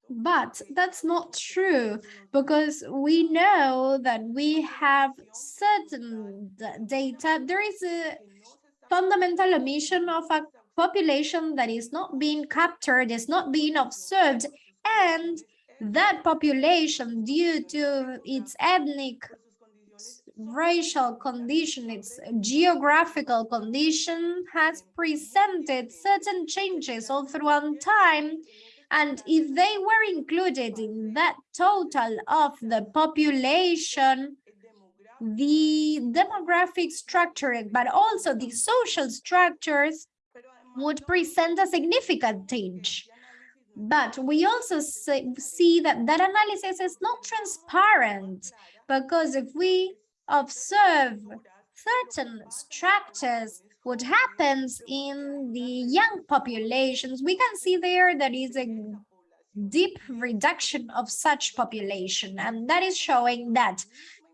Speaker 2: But that's not true because we know that we have certain data. There is a fundamental omission of a population that is not being captured, is not being observed, and that population due to its ethnic racial condition, its geographical condition has presented certain changes all throughout time. And if they were included in that total of the population, the demographic structure, but also the social structures would present a significant change. But we also see that that analysis is not transparent because if we observe certain structures, what happens in the young populations, we can see there that is a deep reduction of such population. And that is showing that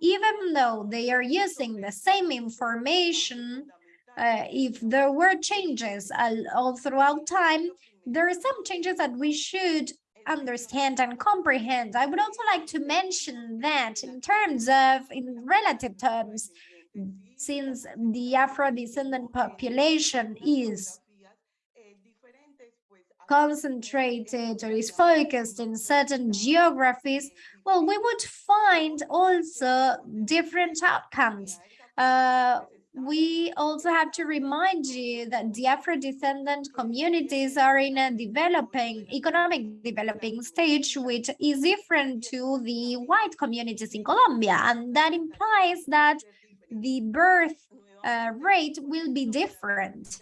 Speaker 2: even though they are using the same information, uh, if there were changes all, all throughout time, there are some changes that we should understand and comprehend. I would also like to mention that in terms of, in relative terms, since the Afro-descendant population is concentrated or is focused in certain geographies, well, we would find also different outcomes. Uh, we also have to remind you that the Afro-descendant communities are in a developing, economic developing stage, which is different to the white communities in Colombia. And that implies that the birth uh, rate will be different.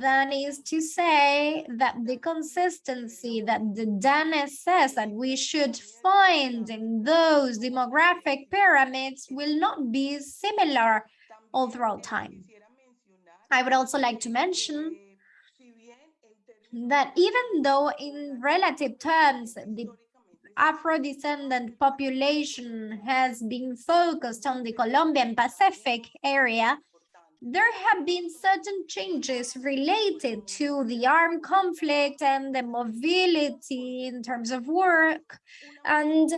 Speaker 2: That is to say that the consistency that the DANE says that we should find in those demographic pyramids will not be similar all throughout time. I would also like to mention that even though in relative terms, the Afro-descendant population has been focused on the Colombian Pacific area, there have been certain changes related to the armed conflict and the mobility in terms of work. And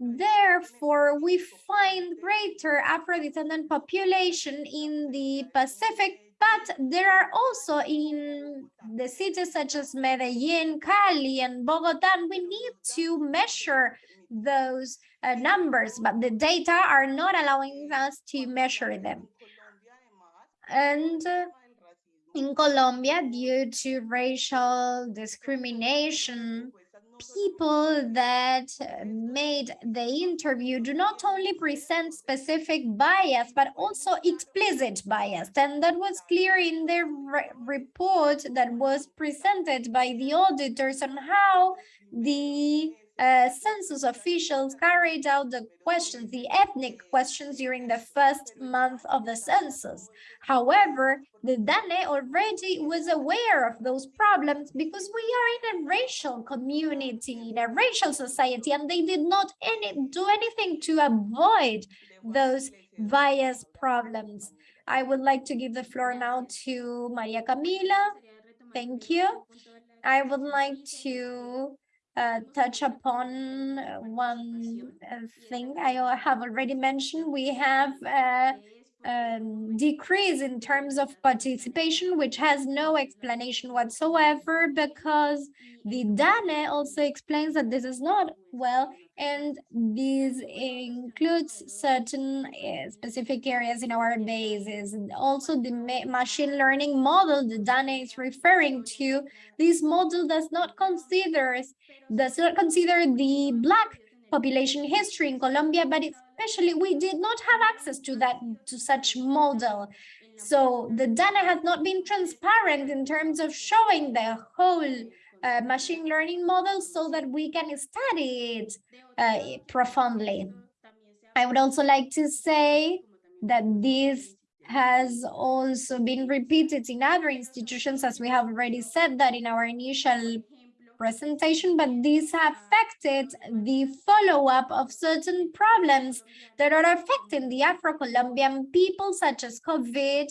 Speaker 2: therefore, we find greater Afro-descendant population in the Pacific, but there are also in the cities such as Medellin, Cali, and Bogota, we need to measure those uh, numbers, but the data are not allowing us to measure them. And uh, in Colombia, due to racial discrimination, people that uh, made the interview do not only present specific bias, but also explicit bias. And that was clear in the re report that was presented by the auditors on how the uh, census officials carried out the questions, the ethnic questions during the first month of the census. However, the DANE already was aware of those problems because we are in a racial community, in a racial society, and they did not any, do anything to avoid those bias problems. I would like to give the floor now to Maria Camila. Thank you. I would like to uh, touch upon one uh, thing I have already mentioned. We have a, a decrease in terms of participation, which has no explanation whatsoever because the DANE also explains that this is not well and this includes certain uh, specific areas in our bases. Also the ma machine learning model the DANE is referring to, this model does not consider, does not consider the Black population history in Colombia, but especially we did not have access to that, to such model. So the DANE has not been transparent in terms of showing the whole uh, machine learning models so that we can study it uh, profoundly. I would also like to say that this has also been repeated in other institutions, as we have already said that in our initial presentation, but these affected the follow-up of certain problems that are affecting the Afro-Colombian people, such as COVID,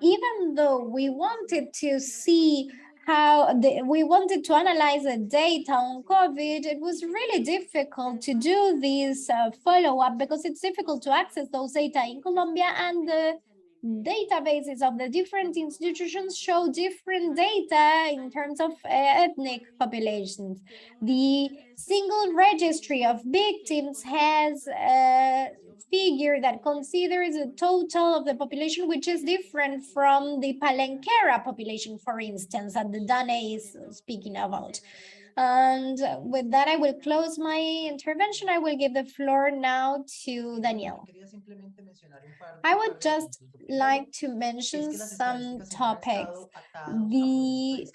Speaker 2: even though we wanted to see how the, we wanted to analyze the data on COVID, it was really difficult to do this uh, follow-up because it's difficult to access those data in Colombia and the databases of the different institutions show different data in terms of uh, ethnic populations. The single registry of victims has a figure that considers the total of the population, which is different from the Palenquera population, for instance, that the DANE is speaking about. And with that, I will close my intervention. I will give the floor now to Daniel. I would just like to mention some topics. The,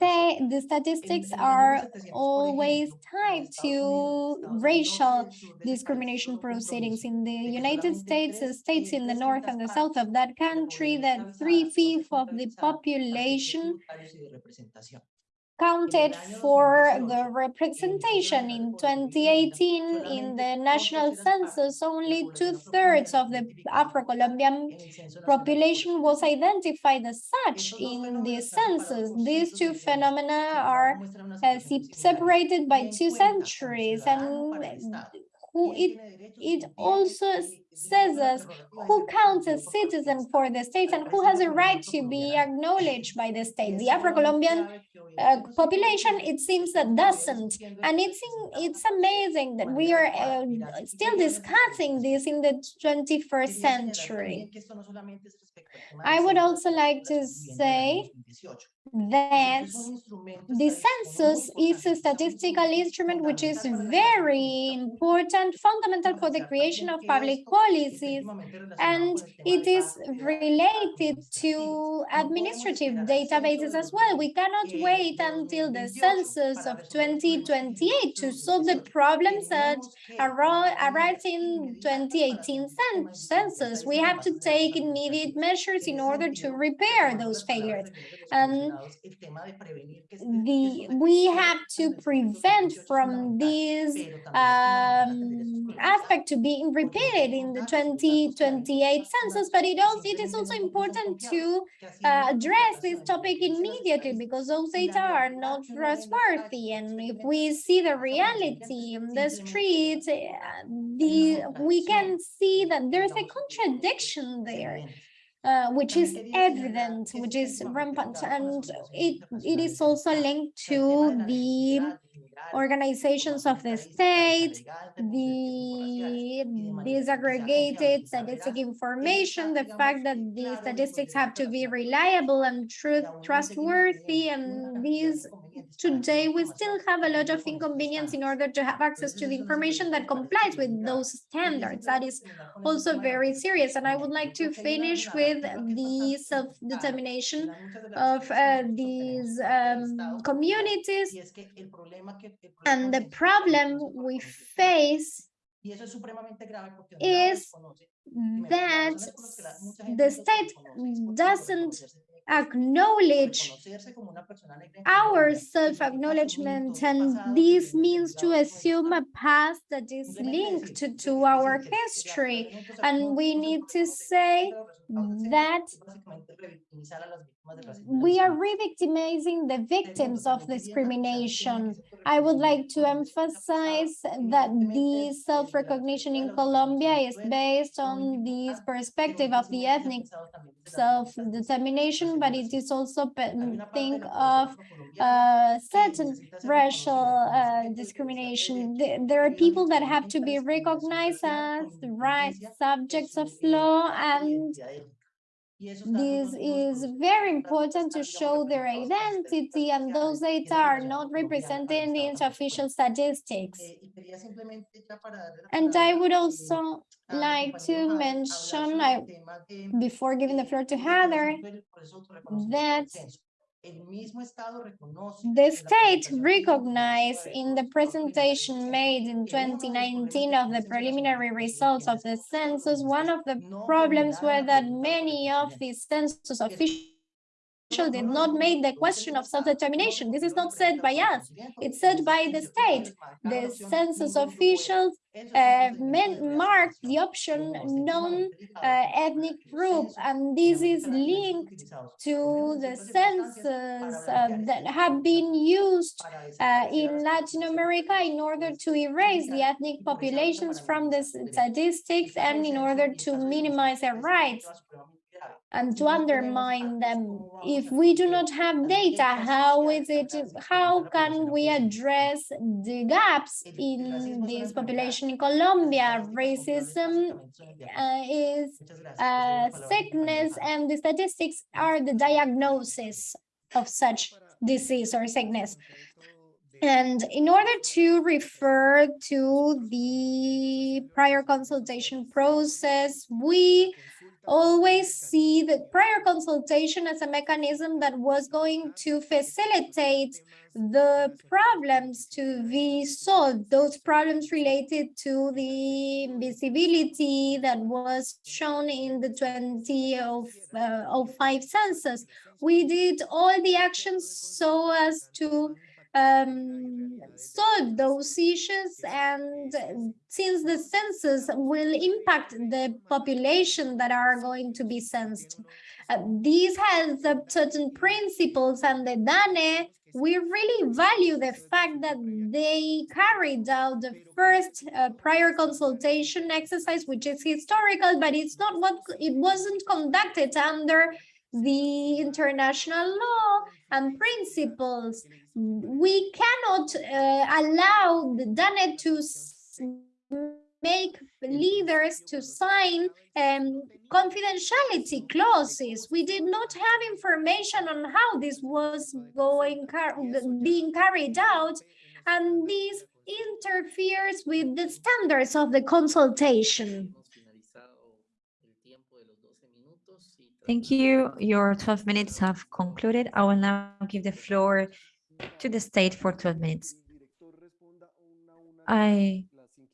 Speaker 2: the statistics are always tied to racial discrimination proceedings in the United States, the states in the north and the south of that country, that three-fifths of the population counted for the representation in 2018 in the national census only two-thirds of the afro-colombian population was identified as such in the census. These two phenomena are uh, separated by two centuries and who it it also s- says us who counts as citizen for the state and who has a right to be acknowledged by the state. The Afro-Colombian uh, population, it seems that doesn't. And it's in, it's amazing that we are uh, still discussing this in the 21st century. I would also like to say that the census is a statistical instrument which is very important, fundamental for the creation of public policies, and it is related to administrative databases as well. We cannot wait until the census of 2028 to solve the problems that arose arise in 2018 census. We have to take immediate measures in order to repair those failures. And the we have to prevent from this um, aspect to being repeated in the 2028 census, but it also it is also important to uh, address this topic immediately because those data are not trustworthy. And if we see the reality in the streets, uh, the we can see that there's a contradiction there uh, which is evident, which is rampant, and it it is also linked to the organizations of the state, the disaggregated statistic information, the fact that the statistics have to be reliable and truth trustworthy, and these today we still have a lot of inconvenience in order to have access to the information that complies with those standards. That is also very serious. And I would like to finish with the self-determination of uh, these um, communities and the problem we face is that the state doesn't acknowledge our self-acknowledgement and this means to assume a past that is linked to, to our history. and we need to say that we are re-victimizing the victims of discrimination. I would like to emphasize that the self-recognition in Colombia is based on this perspective of the ethnic self-determination, but it is also pe- think of uh, certain racial uh, discrimination. There are people that have to be recognized as the right subjects of law and this is very important to show their identity and those data are not represented in the official statistics. And I would also like to mention, I, before giving the floor to Heather, that the state recognized in the presentation made in 2019 of the preliminary results of the census, one of the problems were that many of the census officials did not make the question of self-determination. This is not said by us, it's said by the state. The census officials uh, marked the option non-ethnic group, and this is linked to the census uh, that have been used uh, in Latin America in order to erase the ethnic populations from the statistics and in order to minimize their rights and to undermine them. If we do not have data, how is it, how can we address the gaps in this population in Colombia? Racism uh, is uh, sickness and the statistics are the diagnosis of such disease or sickness. And in order to refer to the prior consultation process, we always see the prior consultation as a mechanism that was going to facilitate the problems to be solved, those problems related to the invisibility that was shown in the 2005 uh, census. We did all the actions so as to um, solve those issues and since the census will impact the population that are going to be censed. Uh, these has certain principles and the DANE we really value the fact that they carried out the first uh, prior consultation exercise, which is historical, but it's not what it wasn't conducted under the international law and principles. We cannot uh, allow the DANE to make leaders to sign um, confidentiality clauses. We did not have information on how this was going car being carried out, and this interferes with the standards of the consultation.
Speaker 1: Thank you. Your 12 minutes have concluded. I will now give the floor to the state for 12 minutes. I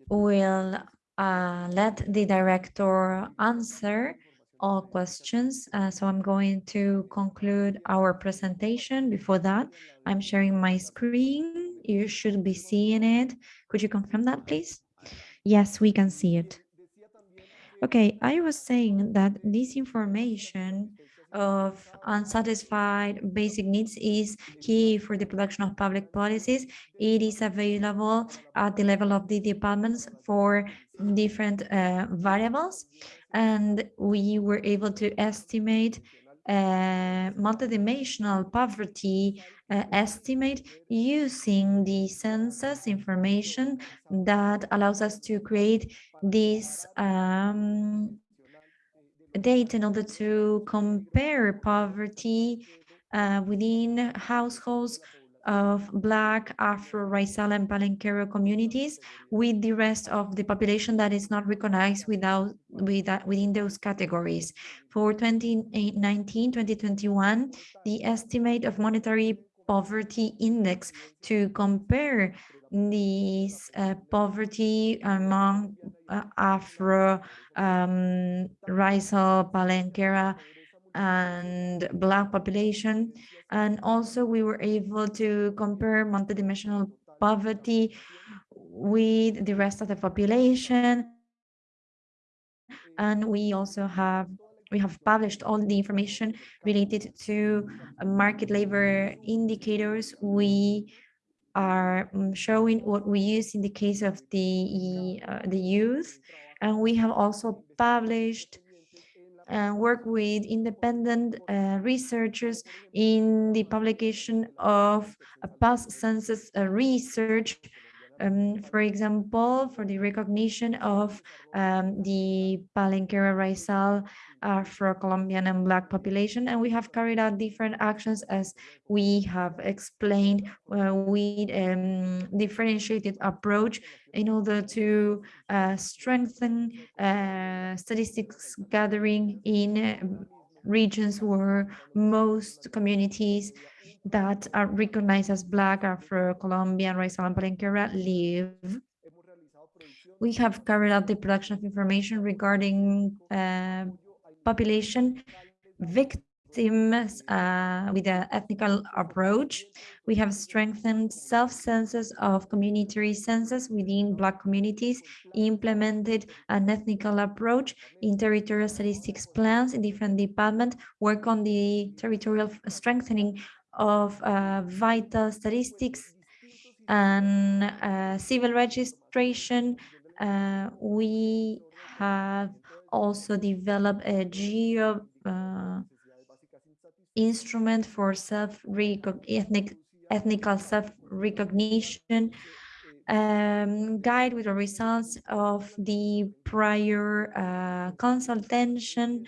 Speaker 1: will uh, let the director answer all questions. Uh, so I'm going to conclude our presentation. Before that, I'm sharing my screen. You should be seeing it. Could you confirm that, please? Yes, we can see it. Okay, I was saying that this information of unsatisfied basic needs is key for the production of public policies. It is available at the level of the departments for different uh, variables, and we were able to estimate uh, multidimensional poverty uh, estimate using the census information that allows us to create this um, data in order to compare poverty uh, within households of Black, Afro, Raizal, and Palenquero communities with the rest of the population that is not recognized without, without within those categories. For 2019-2021, the estimate of monetary poverty index to compare this uh, poverty among uh, Afro, um, Raizal, Palenquera, and Black population. And also we were able to compare multidimensional poverty with the rest of the population. And we also have we have published all the information related to market labor indicators. We are mm, showing what we use in the case of the uh, the youth. And we have also published and work with independent uh, researchers in the publication of a past census uh, research um, for example, for the recognition of um, the Palenquera Raizal Afro-Colombian and Black population. And we have carried out different actions as we have explained uh, with um, differentiated approach in order to uh, strengthen uh, statistics gathering in regions where most communities that are recognized as Black, Afro-Colombian, Raizal, and Palenquera live. We have carried out the production of information regarding uh, population victims uh, with an ethnical approach. We have strengthened self-census of community census within Black communities, implemented an ethnical approach in territorial statistics plans in different departments, work on the territorial strengthening of uh, vital statistics and uh, civil registration. Uh, we have also developed a geo uh, instrument for self ethnic ethnical self-recognition um, guide with the results of the prior uh, consultation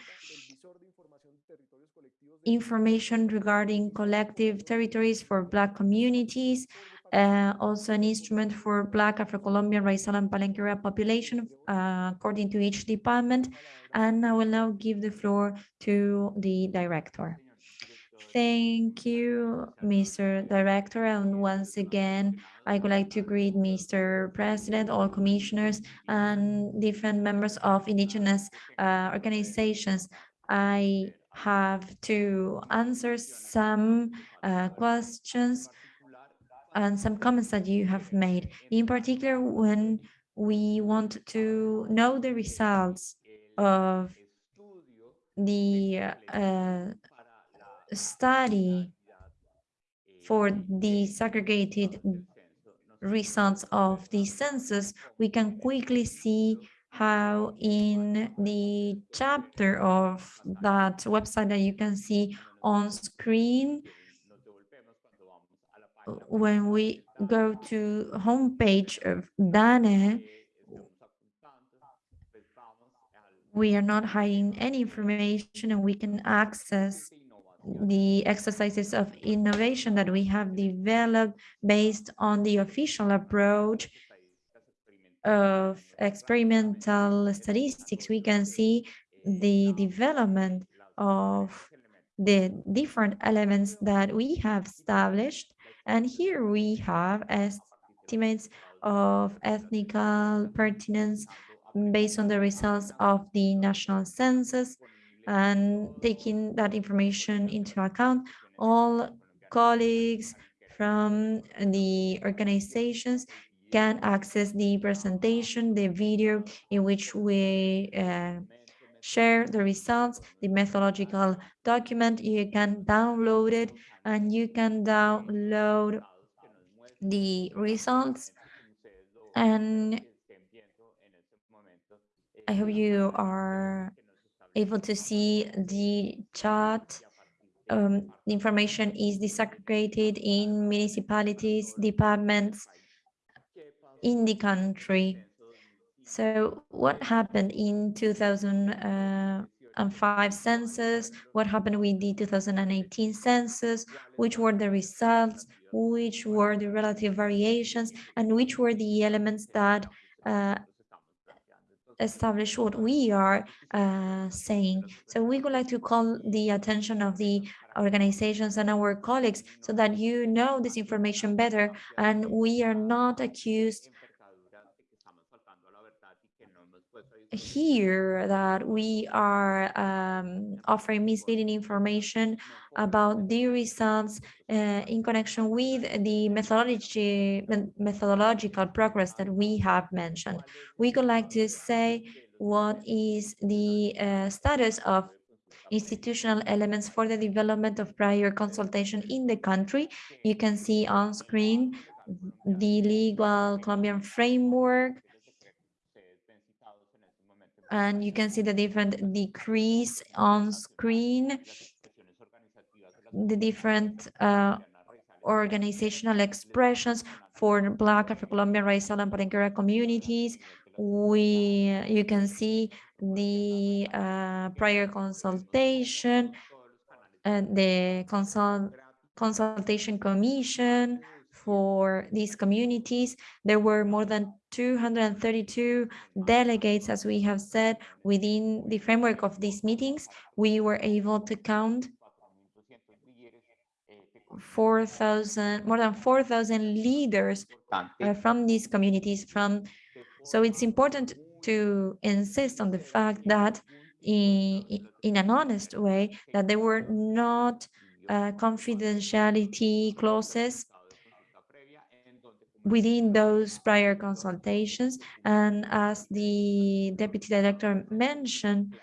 Speaker 1: information regarding collective territories for Black communities, uh, also an instrument for Black, Afro-Colombian, Raizal, and Palenquera population uh, according to each department. And I will now give the floor to the director. Thank you, Mr. Director. And once again, I would like to greet Mr. President, all commissioners, and different members of indigenous uh, organizations. I have to answer some uh, questions and some comments that you have made, in particular when we want to know the results of the uh, study for the segregated results of the census, we can quickly see how in the chapter of that website that you can see on screen, when we go to homepage of DANE, we are not hiding any information and we can access the exercises of innovation that we have developed based on the official approach of experimental statistics. We can see the development of the different elements that we have established. And here we have estimates of ethnical pertinence based on the results of the national census and taking that information into account, all colleagues from the organizations can access the presentation, the video in which we uh, share the results, the methodological document, you can download it and you can download the results. And I hope you are able to see the chart. Um, the information is disaggregated in municipalities, departments in the country. So what happened in 2005 census? What happened with the 2018 census? Which were the results? Which were the relative variations? And which were the elements that uh, establish what we are uh, saying. So we would like to call the attention of the organizations and our colleagues so that you know this information better and we are not accused here that we are um, offering misleading information about the results uh, in connection with the methodology methodological progress that we have mentioned. We would like to say what is the uh, status of institutional elements for the development of prior consultation in the country. You can see on screen the legal Colombian framework and you can see the different decrees on screen, the different uh, organizational expressions for Black, Afro-Colombian, Raizal, and Palenquera communities. We, you can see the uh, prior consultation, and the consult, consultation commission, for these communities. There were more than 232 delegates, as we have said, within the framework of these meetings. We were able to count 4,000, more than 4,000 leaders uh, from these communities. From So it's important to insist on the fact that in, in an honest way, that there were not uh, confidentiality clauses within those prior consultations. And as the deputy director mentioned,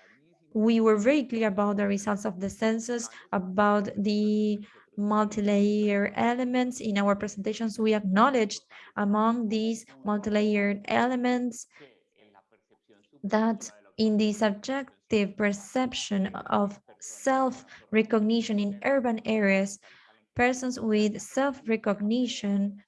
Speaker 1: we were very clear about the results of the census, about the multi-layer elements in our presentations. We acknowledged among these multi-layered elements that in the subjective perception of self-recognition in urban areas, persons with self-recognition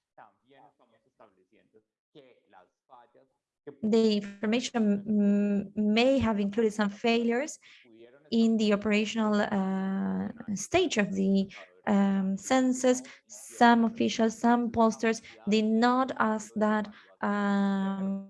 Speaker 1: the information may have included some failures in the operational uh, stage of the um, census. Some officials, some posters did not ask that um,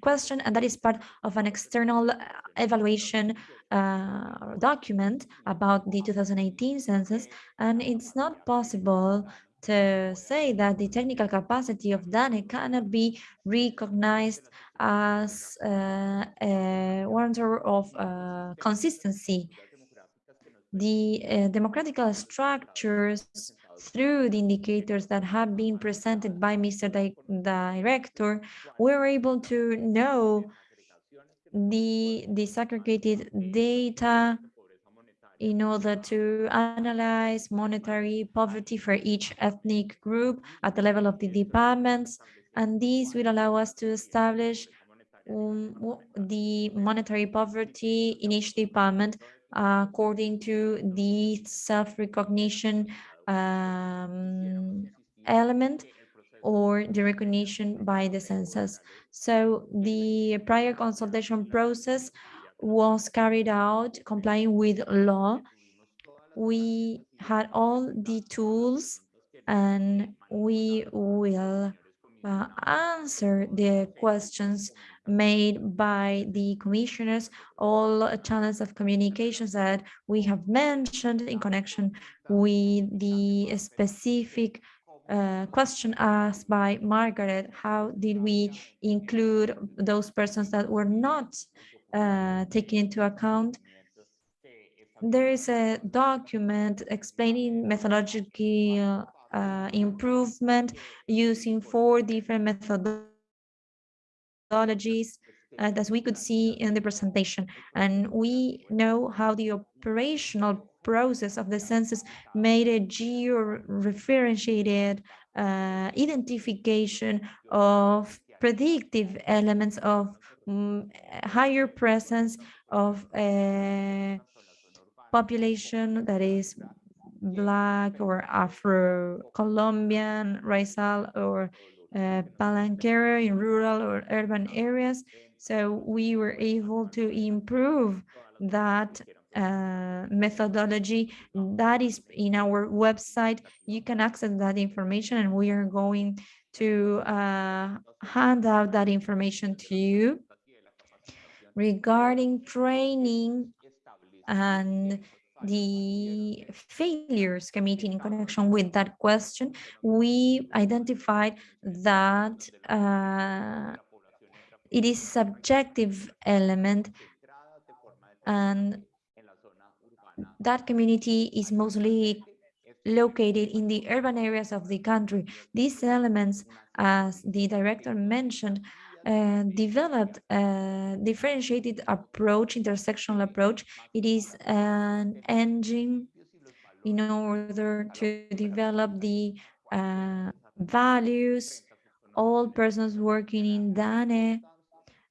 Speaker 1: question, and that is part of an external uh, evaluation uh, document about the 2018 census, and it's not possible to say that the technical capacity of DANE cannot be recognized as uh, a warrantor of uh, consistency. The uh, democratical structures through the indicators that have been presented by Mr. Di Director, we're able to know the disaggregated data in order to analyze monetary poverty for each ethnic group at the level of the departments. And this will allow us to establish um, the monetary poverty in each department according to the self-recognition um, element or the recognition by the census. So the prior consultation process was carried out complying with law. We had all the tools and we will uh, answer the questions made by the commissioners, all channels of communications that we have mentioned in connection with the specific uh, question asked by Margarette, how did we include those persons that were not uh, taken into account? There is a document explaining methodological uh, improvement using four different methodologies uh, as we could see in the presentation. And we know how the operational process of the census made a geo-referentiated uh, identification of predictive elements of mm, higher presence of a population that is Black or Afro-Colombian, Raizal or uh, in rural or urban areas. So we were able to improve that uh, methodology that is in our website. You can access that information and we are going to uh, hand out that information to you regarding training and the failures committee in connection with that question, we identified that uh, it is a subjective element and that community is mostly located in the urban areas of the country. These elements, as the director mentioned, uh, developed a differentiated approach, intersectional approach. It is an engine in order to develop the uh, values. All persons working in DANE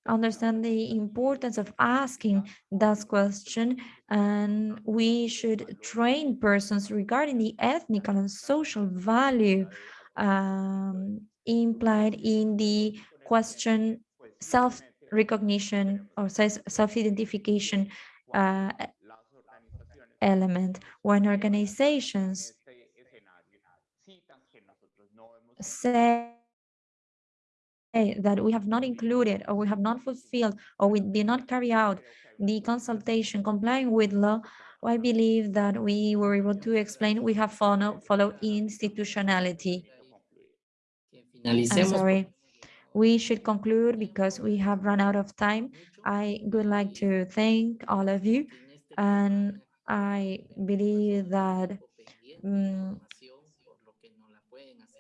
Speaker 1: understand the importance of asking that question and we should train persons regarding the ethnic and social value um, implied in the question self-recognition or self-identification uh, element. When organizations say that we have not included or we have not fulfilled or we did not carry out the consultation complying with law, I believe that we were able to explain we have follow, followed institutionality. I'm sorry. We should conclude because we have run out of time. I would like to thank all of you and I believe that um,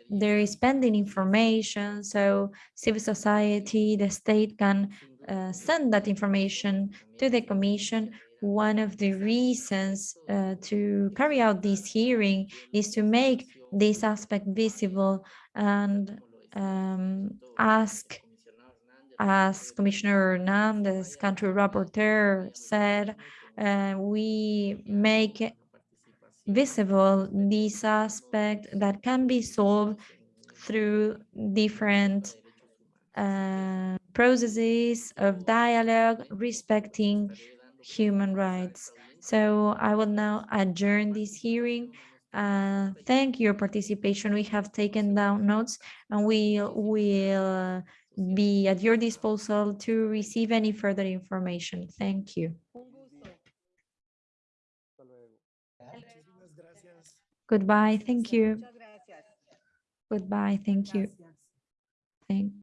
Speaker 1: there is pending information, so civil society, the state can uh, send that information to the commission. One of the reasons uh, to carry out this hearing is to make this aspect visible and um, ask, as Commissioner Hernandez, country rapporteur, said, uh, we make visible this aspect that can be solved through different uh, processes of dialogue respecting human rights. So I will now adjourn this hearing. Uh, thank your participation. We have taken down notes and we will be at your disposal to receive any further information. Thank you. Goodbye. Thank you. Goodbye. Thank you. Thank